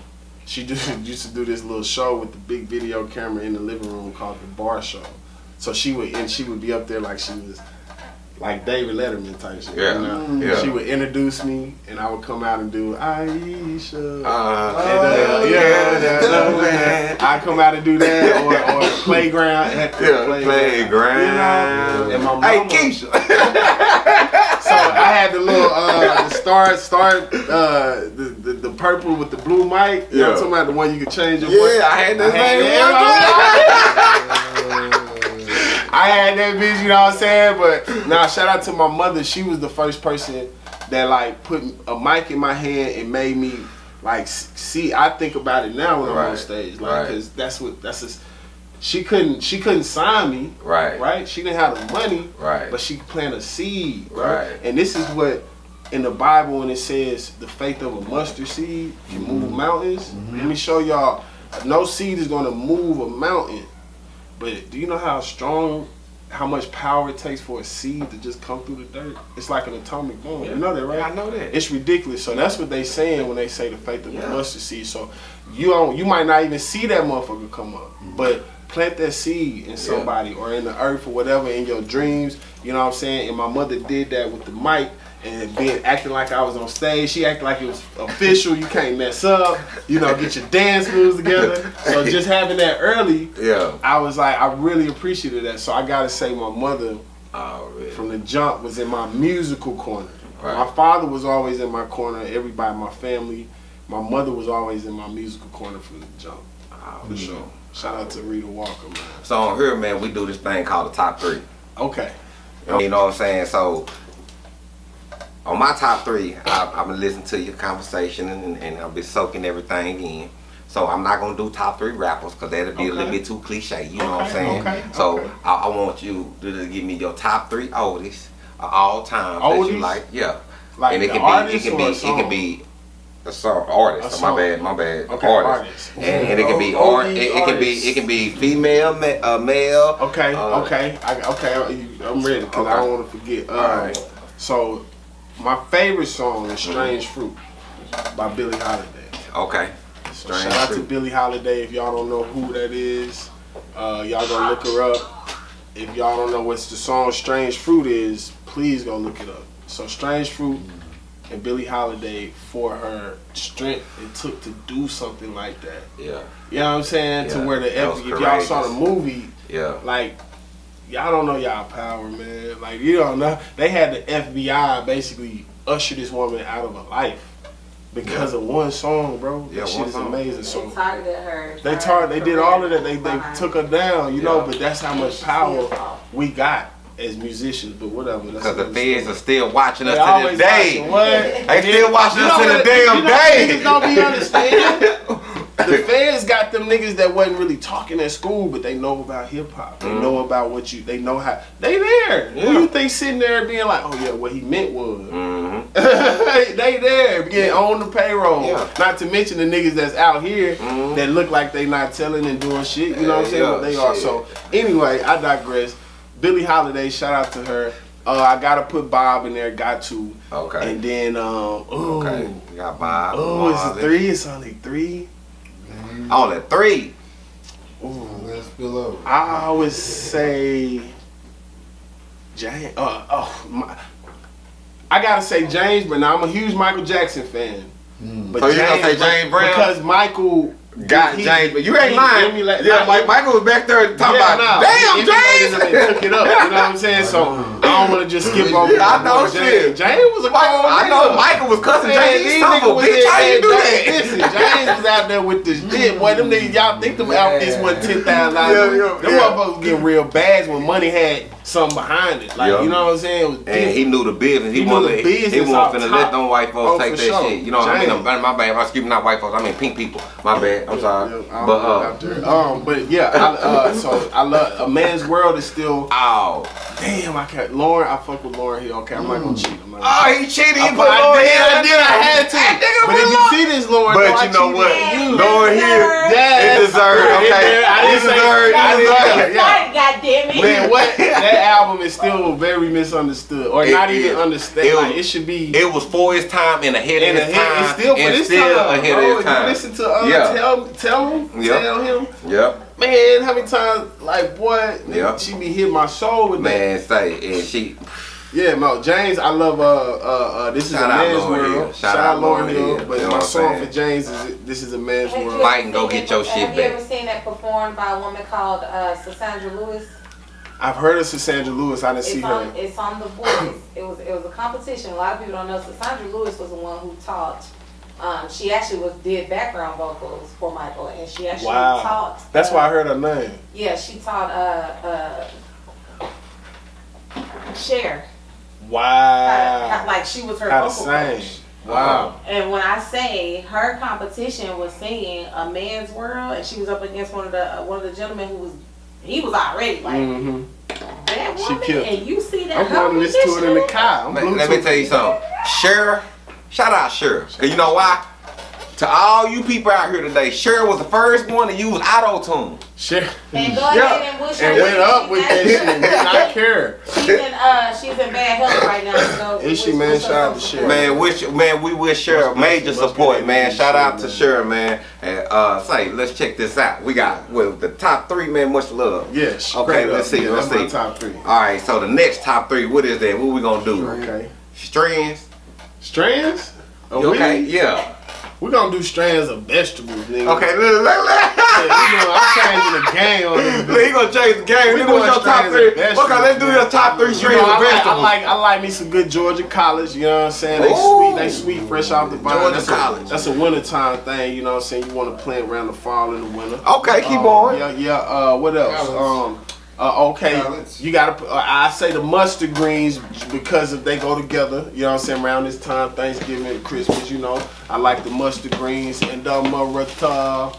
she do, used to do this little show with the big video camera in the living room called the Bar Show. So she would, and she would be up there like she was, like David Letterman type shit. Yeah, You know? yeah. She would introduce me, and I would come out and do Aisha. Uh, And, uh, yeah, yeah, love that. I come out and do that, or, or playground at the yeah, playground. playground. You know, and my mama, Hey, Keisha. I had the little uh the start start uh the, the, the purple with the blue mic. You know what I'm Yeah. talking about the one you could change your voice. yeah, I had that I had thing. I had that bitch, you know what I'm saying? But now shout out to my mother. She was the first person that like put a mic in my hand and made me like see. I think about it now when I'm on stage, like right. because that's what that's just. She couldn't she couldn't sign me, Right. right? She didn't have the money, Right. but she could plant a seed, Right. right? And this is what in the Bible when it says the faith of a mustard seed can move mm-hmm. mountains. Mm-hmm. Let me show y'all. No seed is gonna move a mountain, but do you know how strong, how much power it takes for a seed to just come through the dirt? It's like an atomic bomb. You know that, right? Yeah, I know that. It's ridiculous. So that's what they saying when they say the faith of Yeah. the mustard seed. So you don't, you might not even see that motherfucker come up, mm-hmm. but plant that seed in somebody or in the earth or whatever in your dreams. You know what I'm saying? And my mother did that with the mic. And being acting like I was on stage, she acted like it was official. You can't mess up. You know, get your dance moves together. So just having that early, Yeah. I was like, I really appreciated that. So I gotta say, my mother oh, Already. from the jump was in my musical corner. Right. My father was always in my corner. Everybody, my family, my mother was always in my musical corner from the jump. Ah, for mm-hmm. sure. Shout out to Rita Walker, man. So on here, man, we do this thing called the top three. Okay. You know what I'm saying? So on my top three, I, I've been listening to your conversation and, and I've been soaking everything in. So I'm not gonna do top three rappers because that'll be a little bit too cliche. You know what I'm saying? okay, so okay. I, I want you to give me your top three oldies of all time that you like. Yeah. Like and it can be, it can be, it can be a song artist. A song. my bad, my bad. Okay, artist. artist. And, and it can be O- art. It, it can be it can be female, ma- uh, male. Okay, Uh, okay, I, okay. I'm ready because I don't want to forget. Alright. So, my favorite song is "Strange Fruit" by Billie Holiday. Okay. So Strange shout out to. Billie Holiday. If y'all don't know who that is, uh, y'all go look her up. If y'all don't know what the song "Strange Fruit" is, please go look it up. So "Strange Fruit" and Billie Holiday for her strength it took to do something like that. Yeah. You know what I'm saying? Yeah, To where the F- if y'all saw the movie, Yeah. like y'all don't know y'all power, man. Like you don't know. They had the FBI basically usher this woman out of her life because of one song, bro. Yeah, that shit one is song. amazing. They So targeted her. they tar they did all of that. They they took her down, you know. But that's how much power we got as musicians. But whatever. Because the another feds story. are still watching us They to this day. watching. What? They still watching us to the damn you know, day. Niggas don't be understanding. the feds got them niggas that wasn't really talking at school, but they know about hip hop. They know about what you. They know how. They there. Yeah. Who you think sitting there being like, oh yeah, what he meant was. hmm they there, getting on the payroll. Yeah. Not to mention the niggas that's out here Mhm. that look like they not telling and doing shit. You know what I'm saying? Yeah, but they are. So anyway, I digress. Billie Holiday, shout out to her. Uh, I gotta put Bob in there. Got to. Okay. And then um. Ooh. Okay. You got Bob. Oh, it's a three. It's only three. Oh, that three. Ooh, let's spill over. I would say James. Uh, oh, my, I gotta say James, but now I'm a huge Michael Jackson fan. Mm. But So you gonna say James Brown? Because Michael Got he- James, but you ain't lying. emulate- yeah, nah, Michael was back there talking Yeah, about, nah, damn, he James. took it up. You know what I'm saying? So uh-huh. I don't want to just skip over. I know James. shit. James was a Michael, I know. Michael was cussing James. these These son of niggas was bitch, how you do James- that? Listen, James was out there with this shit. Boy, them niggas, y'all think them outfits wasn't ten thousand Yeah, dollars? yeah, Them motherfuckers getting real bags when money had something behind it. Like you know what I'm saying? And he knew the business. He, He the business he wasn't finna let them white folks Oh, take that sure. shit. You know what I mean? My bad. I'm me, not white folks. I mean pink people. My bad. I'm sorry. Yeah, I don't But uh, um, but yeah, uh, so I love a man's world is still. oh, Damn, I can't. Lauryn, I fuck with Lauryn Hill. Okay, I'm not gonna cheat. I'm not gonna oh, he cheated. He I, put I Lord did, Hill I did, I had to. That nigga But if you see this, Lauryn, But though, I you know what? on You. Lord Hill, Yes. it deserved. Okay. I didn't say- deserved. I didn't say- deserved. yeah. Right, goddamn it. Man, what? that album is still very misunderstood, or It not even is. understood. It like it should be. It was for his time and ahead in of the his time. it's still for and this still time. ahead bro. of his time. You listen to uh, Yeah. tell tell him, Yep. tell him, Yep. Man. How many times, like, boy, nigga, Yep. she be hitting my soul with that. Man, say and she. Yeah, no, James, I love. Uh, uh, uh this is Shout a man's Lauryn world. Hill. Shout out Lauryn Hill. But You know my song saying? for James is this is a man's Have world. Fight and go get it- your shit back. Have you ever seen that performed by a woman called uh, Cassandra Lewis? I've heard of Sandra Lewis. I didn't see It's her. it's on the voice. It was it was a competition. A lot of people don't know. Cassandra Lewis was the one who taught. Um, she actually was did background vocals for Michael, and she actually Wow. taught. That's uh, why I heard her name. Yeah, she taught uh uh Cher. How, Wow. like she was her How vocal coach. Wow. And when I say her competition was singing "A Man's World," and she was up against one of the uh, one of the gentlemen who was he was already like hmm that She woman, killed and you see that I'm her going to listen to it in the car. I'm let me tell you something. Cher, shout out Cher. Cause you know why? To all you people out here today, Cher was the first one to use auto tune. Shit. And go Yeah. ahead and wish And went up with that shit. Did not care. She's in uh she's in bad health right now. So Is she, man? wish her Shout out to some Cher. support. Man, wish man, we wish Cher Must- major must support, that man. Shout out to man. Cher, man. And uh say, let's check this out. We got well the top three, man, much love. Yes. Okay, let's up. see, Yeah, let's that's my see. top three. Alright, so the next top three, what is that? What we gonna do? Okay. Strands? Strands? Oh, Okay, we, yeah. we gonna do strands of vegetables, nigga. Okay, look, look, look. Yeah, you know, I'm changing the game on this. Look, he gonna change the game. We Look, what's doing your top three? of Okay, let's do your top three You strings know, of I, like, I like I like me some good Georgia collards, you know what I'm saying? They Ooh. sweet, they sweet fresh off the vine. Georgia that's college. A, that's a wintertime thing, you know what I'm saying? You wanna plant around the fall and the winter. Okay, keep Um, on. Yeah, yeah. Uh, what else? Collards. Um, uh, okay, Collards. you gotta. Uh, I say the mustard greens because if they go together, you know what I'm saying. Around this time, Thanksgiving and Christmas, you know, I like the mustard greens and the marita.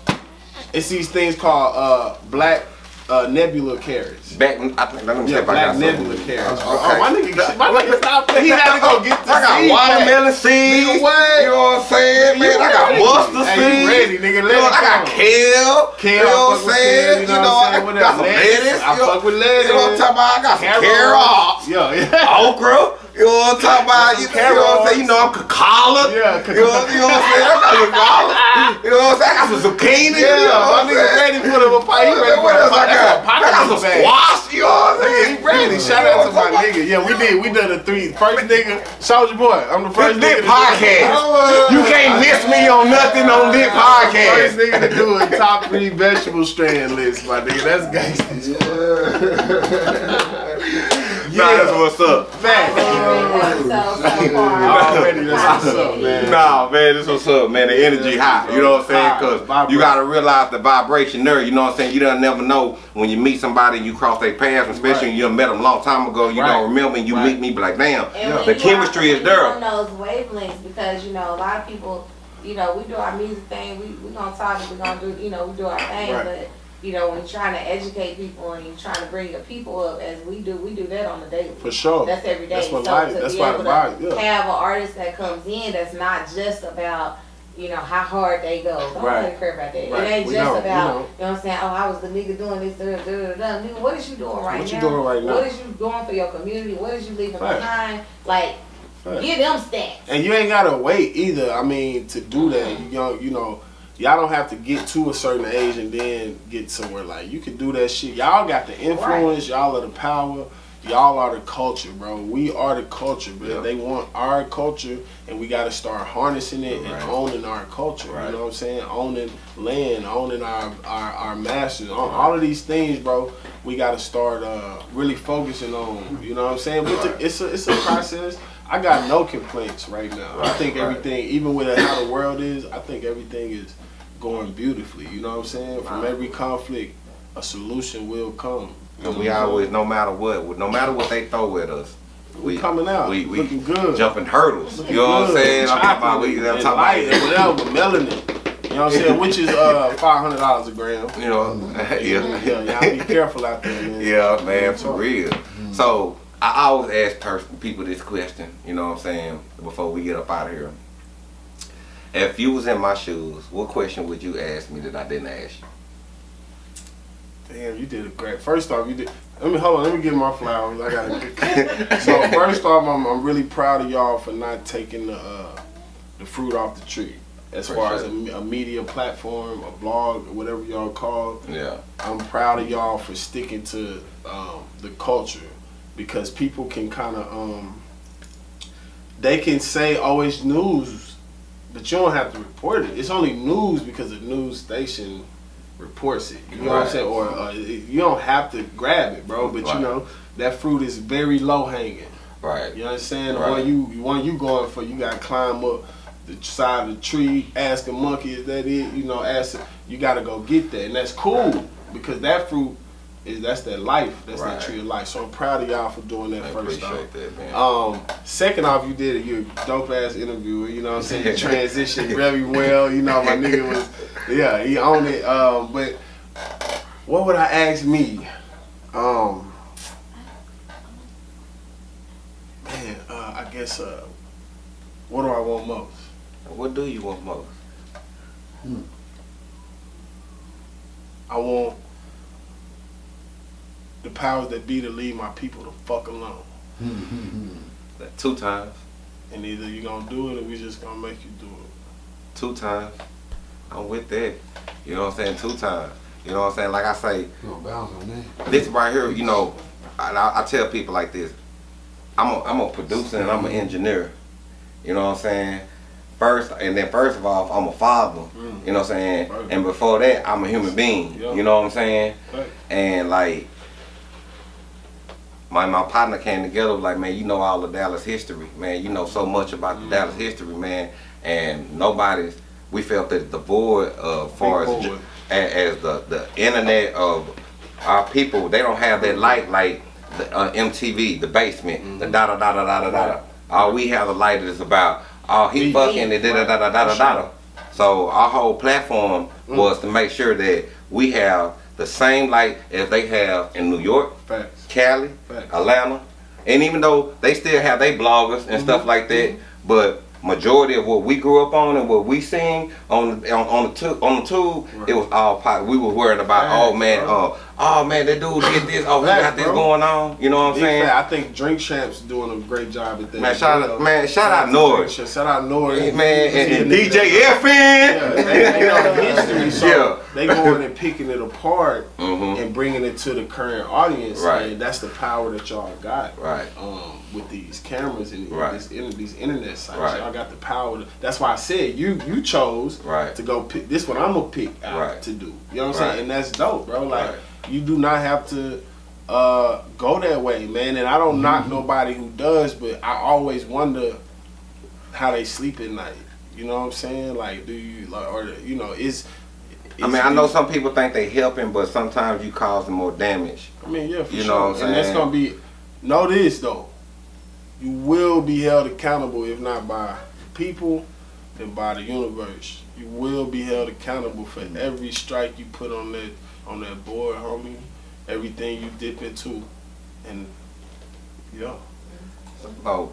It's these things called uh, black uh, nebula carrots. Back, I think, let me see Yeah, if I got nebula something. carrots. Okay. Oh, my nigga, my nigga, stop. He had to go get the I got seed watermelon seeds. You know what I'm saying, man? I got mustard Hey, seeds. you ready, nigga? Let You know, I got kale. Kale, you know what I'm saying? You know, what I'm saying? What got some Lettuce. I fuck with lettuce. You know what I'm talking about? I got some carrots. Yeah, yeah. Okra. You know what I'm talking about? You, you know what I'm saying? You know I'm cacala. Yeah, You know, you know what I'm saying? I got cacala. You know what I'm saying? I got some zucchini. Yeah, you know what I'm saying? ready for the he ready What else I that's got? a pocket I got some squash. You know what I'm saying? He ready. Shout out to my nigga. Yeah, we did. We done the three. First nigga, Soldier Boy. I'm the first nigga. lit to do it. podcast. You can't miss me on nothing on this First nigga to do a top three vegetable strand list, my nigga. That's gangsta. Nah, that's what's up. Fact. So, so. Already, that's what's up, man. Nah, man, this what's up, man. The energy high. You know what I'm saying? Cause you gotta realize the vibration there. You know what I'm saying? You don't never know when you meet somebody and you cross their paths, especially when you met them a long time ago. You Right. don't remember and you Right. meet me, be like, damn, And the chemistry is there. On those wavelengths, because you know a lot of people, you know, we do our music thing. We we gonna talk. We gonna do, you know, we do our thing. Right. But you know, when you're trying to educate people and you're trying to bring your people up, as we do, we do that on the daily. For sure. That's every day. That's what so life- to that's be why able the to yeah. have an artist that comes in that's not just about you know, how hard they go. Don't Right. really care about that. Right. It ain't We just don't, about, you know what I'm saying, oh, I was the nigga doing this, da, da, da, da, da. Nigga, what is you doing right now? What you doing right now? What is you doing for your community? What is you leaving Right. behind? Like, Right. give them stats. And you ain't gotta wait either. I mean, to do that, you know, you know, y'all don't have to get to a certain age and then get somewhere. Like you can do that shit. Y'all got the influence. Y'all are the power. Y'all are the culture, bro. We are the culture, bro. Yeah. They want our culture, and we got to start harnessing it Right. and owning our culture. Right. You know what I'm saying? Owning land, owning our our, our masters, all, all of these things, bro. We got to start uh, really focusing on. You know what I'm saying? But Right. the- it's a it's a process. I got no complaints right now. I think right. everything, even with how the world is, I think everything is going beautifully. You know what I'm saying? From every conflict, a solution will come. And we always, no matter what, no matter what they throw at us, We coming out, we, we looking good. jumping hurdles. Looking you know what I'm good, saying? I'm talking about we, I'm talking about, whatever, melanin. You know what I'm saying? Which is uh five hundred dollars a gram. you know, Yeah, yeah, y'all be careful out there, man. yeah, man, for real. So I always ask people this question. You know what I'm saying? Before we get up out of here, if you was in my shoes, what question would you ask me that I didn't ask you? Damn, you did a great. First off, you did. Let me hold on. Let me get my flowers. I gotta. so first off, I'm, I'm really proud of y'all for not taking the uh, the fruit off the tree. As For far as a, a media platform, a blog, whatever y'all call, it, Yeah, I'm proud of y'all for sticking to um, the culture because people can kind of um, they can say, "Oh, news," but you don't have to report it. It's only news because the news station reports it. You know what I'm saying? Or uh, you don't have to grab it, bro. But Right. you know that fruit is very low hanging. right. You understand? The Right. one you the one you going for, you got to climb up the side of the tree, ask a monkey, is that it? You know, ask you got to go get that, and that's cool because that fruit is that's that life, that's Right. that tree of life. So I'm proud of y'all for doing that I first off. appreciate that, man. Um, second off, you did it. You're a dope ass interviewer. You know what I'm saying? You transitioned very well. You know, my nigga was, yeah, he owned it. Um, but what would I ask me? Um, man, uh, I guess, uh, what do I want most? what do you want most? I want the powers that be to leave my people the fuck alone. Two times. And either you're gonna do it or we just gonna make you do it. two times. I'm with that. You know what I'm saying? Two times. You know what I'm saying? Like I say, You gonna bounce on that? this right here, you know, I, I, I tell people like this. I'm a, I'm a producer and I'm an engineer. You know what I'm saying? First, and then first of all, I'm a father. Mm. You know what I'm saying? And before that, I'm a human being. You know what I'm saying? And like, my my partner came together like, man, you know all the Dallas history, man. You know so much about Mm. the Dallas history, man. And nobody's. We felt that the void, uh, far as, as as the the internet of our people, they don't have that light like the uh, MTV, the basement, the da da da da da da da. All we have the light is about oh he Beat. fucking and da da da da da da da. So our whole platform Mm. was to make sure that we have the same light as they have in New York, Facts. Cali, Facts. Atlanta, and even though they still have their bloggers and stuff mm-hmm. like that, mm-hmm. but majority of what we grew up on and what we seen on on, on the tu- on the tube, Right. it was all pot. We were worried about, oh man, uh, oh man, that dude did this, oh he got this bro. going on. You know what I'm Big saying? fact. I think Drink Champs doing a great job at that. Man, shout out- man, shout out Nord. Shout out Nord. Man, and, and DJ that- Yeah, EFN. they, they know the history, so Yeah. they going and picking it apart Mhm. and bringing it to the current audience. Right. And that's the power that y'all got. Right. Um, with these cameras and Right. this, these internet sites, Right. Y'all got the power. To, that's why I said you you chose Right. to go pick this one. I'm gonna pick out Right. to do. You know what I'm Right. saying? And that's dope, bro. Like you do not have to uh, go that way, man. And I don't knock Mm-hmm. nobody who does, but I always wonder how they sleep at night. You know what I'm saying? Like, do you like, or you know, is I mean, I know some people think they helping, but sometimes you cause more damage. I mean, yeah, for You sure. know what I'm and that's gonna be. Know this though, you will be held accountable if not by people, then by the universe. You will be held accountable for Mm-hmm. every strike you put on that on that board, homie. Everything you dip into, and yeah, Oh,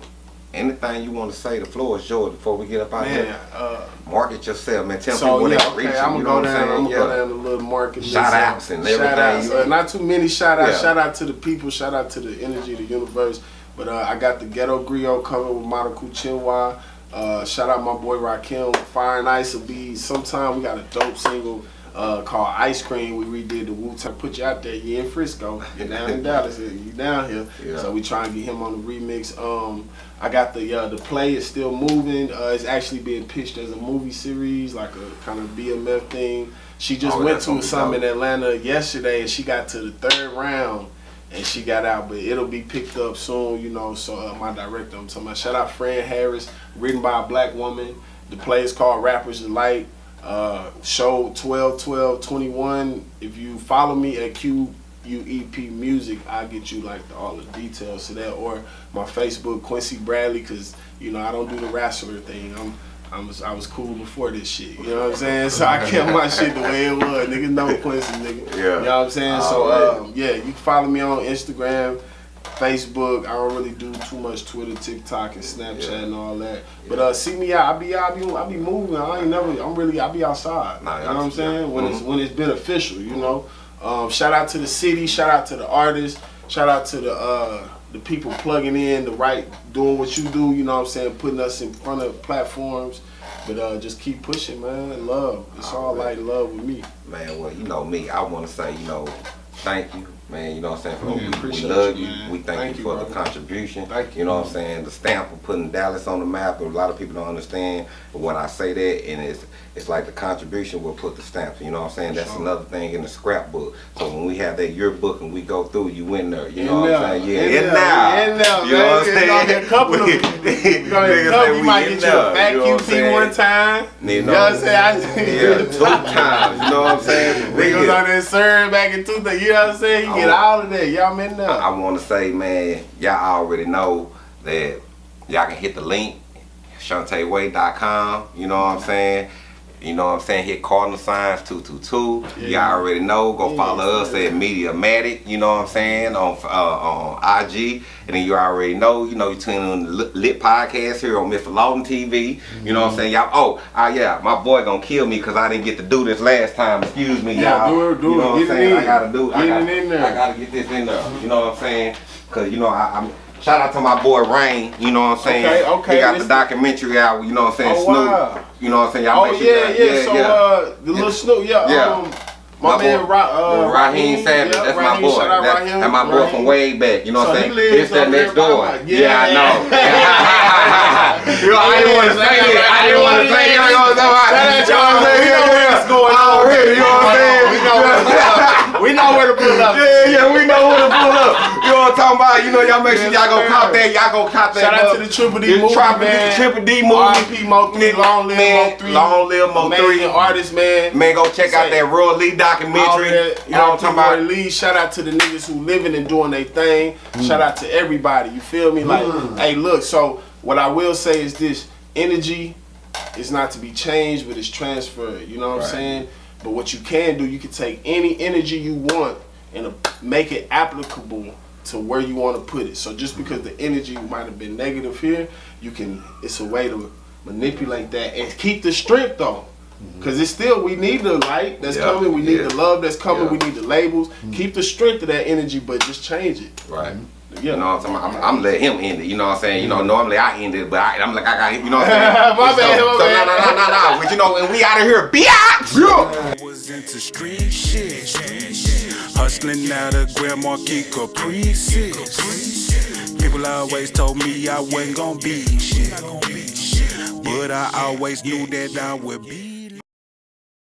anything you want to say, the floor is yours before we get up out man. here. Uh, market yourself, man. Tell so, people yeah, okay, reach I'm gonna go down. I'm gonna yeah. go down the little market. Shout outs and everything. Shout outs. Uh, not too many shout outs. Yeah. Shout out to the people. Shout out to the energy, the universe. But uh, I got the Ghetto Griot coming with Monaco Chinwa. Uh, shout out my boy Rakim. Fire and Ice will be sometime. We got a dope single uh, called Ice Cream. We redid the Wu Tang. Put you out there. You in Frisco. You're down in Dallas. You down here. Yeah. So we try and get him on the remix. Um, I got the uh, the play is still moving. Uh, it's actually being pitched as a movie series, like a kind of BMF thing. She just oh, went to something in Atlanta yesterday, and she got to the third round, and she got out. But it'll be picked up soon, you know. So uh, my director, I'm talking about. Shout out Fran Harris, written by a black woman. The play is called Rappers Delight. Uh, show 12 12 21. If you follow me at QUEP Music, I'll get you like the, all the details to that. Or my Facebook, Quincy Bradley, because you know I don't do the wrestler thing. I'm I was I was cool before this shit. You know what I'm saying? So I kept my shit the way it was. Niggas know Quincy, nigga. Yeah. You know what I'm saying? So um, yeah, you can follow me on Instagram. Facebook. I don't really do too much Twitter, TikTok, and Snapchat yeah. and all that. Yeah. But uh, see me out. I be. I be, I be moving. I ain't never. I'm really. I be outside. Nah, you know what I'm saying? When mm -hmm. it's when it's beneficial. You know. Um, shout out to the city. Shout out to the artists. Shout out to the uh, the people plugging in, the right, doing what you do. You know what I'm saying? Putting us in front of platforms. But uh, just keep pushing, man. Love. It's oh, all man. like love with me. Man, well, you know me. I want to say, you know, thank you Man, you know what I'm saying? we, we love you. you. We thank, thank you for the contribution. Thank you. You know what I'm saying? The stamp of putting Dallas on the map. A lot of people don't understand. But when I say that, and it's it's like the contribution will put the stamp. You know what I'm saying? That's sure. another thing in the scrapbook. So when we have that yearbook and we go through, you in there. You know in what I'm saying? Yeah, in, in now. In now. You know what I'm saying? A couple of you you might get you a vacuum you one time. You know, what I'm saying? yeah, two times. You know what I'm saying? Niggas on that serve back in two. You know what I'm saying? Get oh. all of that. Y'all in there. I, I want to say, man, y'all already know that y'all can hit the link, ShantaeWay.com. You know what I'm saying? You know what I'm saying? Hit Cardinal Signs 222. Yeah. Y'all already know. Go yeah, follow us at Mediamatic, you know what I'm saying, on uh, on IG. And then you already know, you know, you tune in the Lit Podcast here on Mr. Lawton TV. You know what I'm saying? Y'all, oh, uh, yeah, my boy gonna kill me because I didn't get to do this last time. Excuse me, y'all. Yeah, do it, do you know what I'm saying? I gotta do I gotta, I gotta get this in there. You know what I'm saying? Because, you know, I, I'm Shout out to my boy Rain, you know what I'm saying? Okay, okay. He got the documentary out, you know what I'm saying? Oh, Snoop. Wow. You know what I'm saying? Y'all oh, make sure yeah, yeah, yeah. So, yeah. uh, the little Snoop, yeah. yeah. Um, my, my man, boy, uh, Raheem Savage, yeah, that's Raheem, my boy. That, Raheem, that's my boy Raheem. from way back. You know what I'm so saying? It's that next door. Yeah, yeah, I know. you know, I didn't want to say it. I didn't want to say it. You know what I'm saying? You know what's going on. You know what I'm saying? We know what's we know where to pull up. Yeah, yeah, we know talking about? You know, y'all make sure y'all go cop that. Y'all go cop that. Shout out to the Triple D movie, man. Triple D movie. R.I.P. Mo 3, Long Live Mo 3. Long Live Mo 3. artist, man. Man, go check out that Roy Lee documentary. You know what I'm talking about? Lee. Shout out to the niggas who living and doing their thing. Shout out to everybody. You feel me? Like, mm. hey, look, so what I will say is this. Energy is not to be changed, but it's transferred. You know what right. I'm saying? But what you can do, you can take any energy you want and make it applicable to where you want to put it. So just because the energy might have been negative here, you can. It's a way to manipulate that and keep the strength though. Because mm-hmm. it's still, we need the light that's coming, we need the love that's coming, we need the labels. Mm-hmm. Keep the strength of that energy, but just change it. Right. Yeah. You know what I'm saying? I'm, I'm letting him end it. You know what I'm saying? You know, normally I end it, but I, am like, I got, you know what I'm saying? my bad, so, my so, no, no, no, no, no. But you know, when we out of here, biatch! Yeah. Was into street shit. Hustling out of Grand Marquis Caprices. People always told me I wasn't gonna be shit. But I always knew that I would be.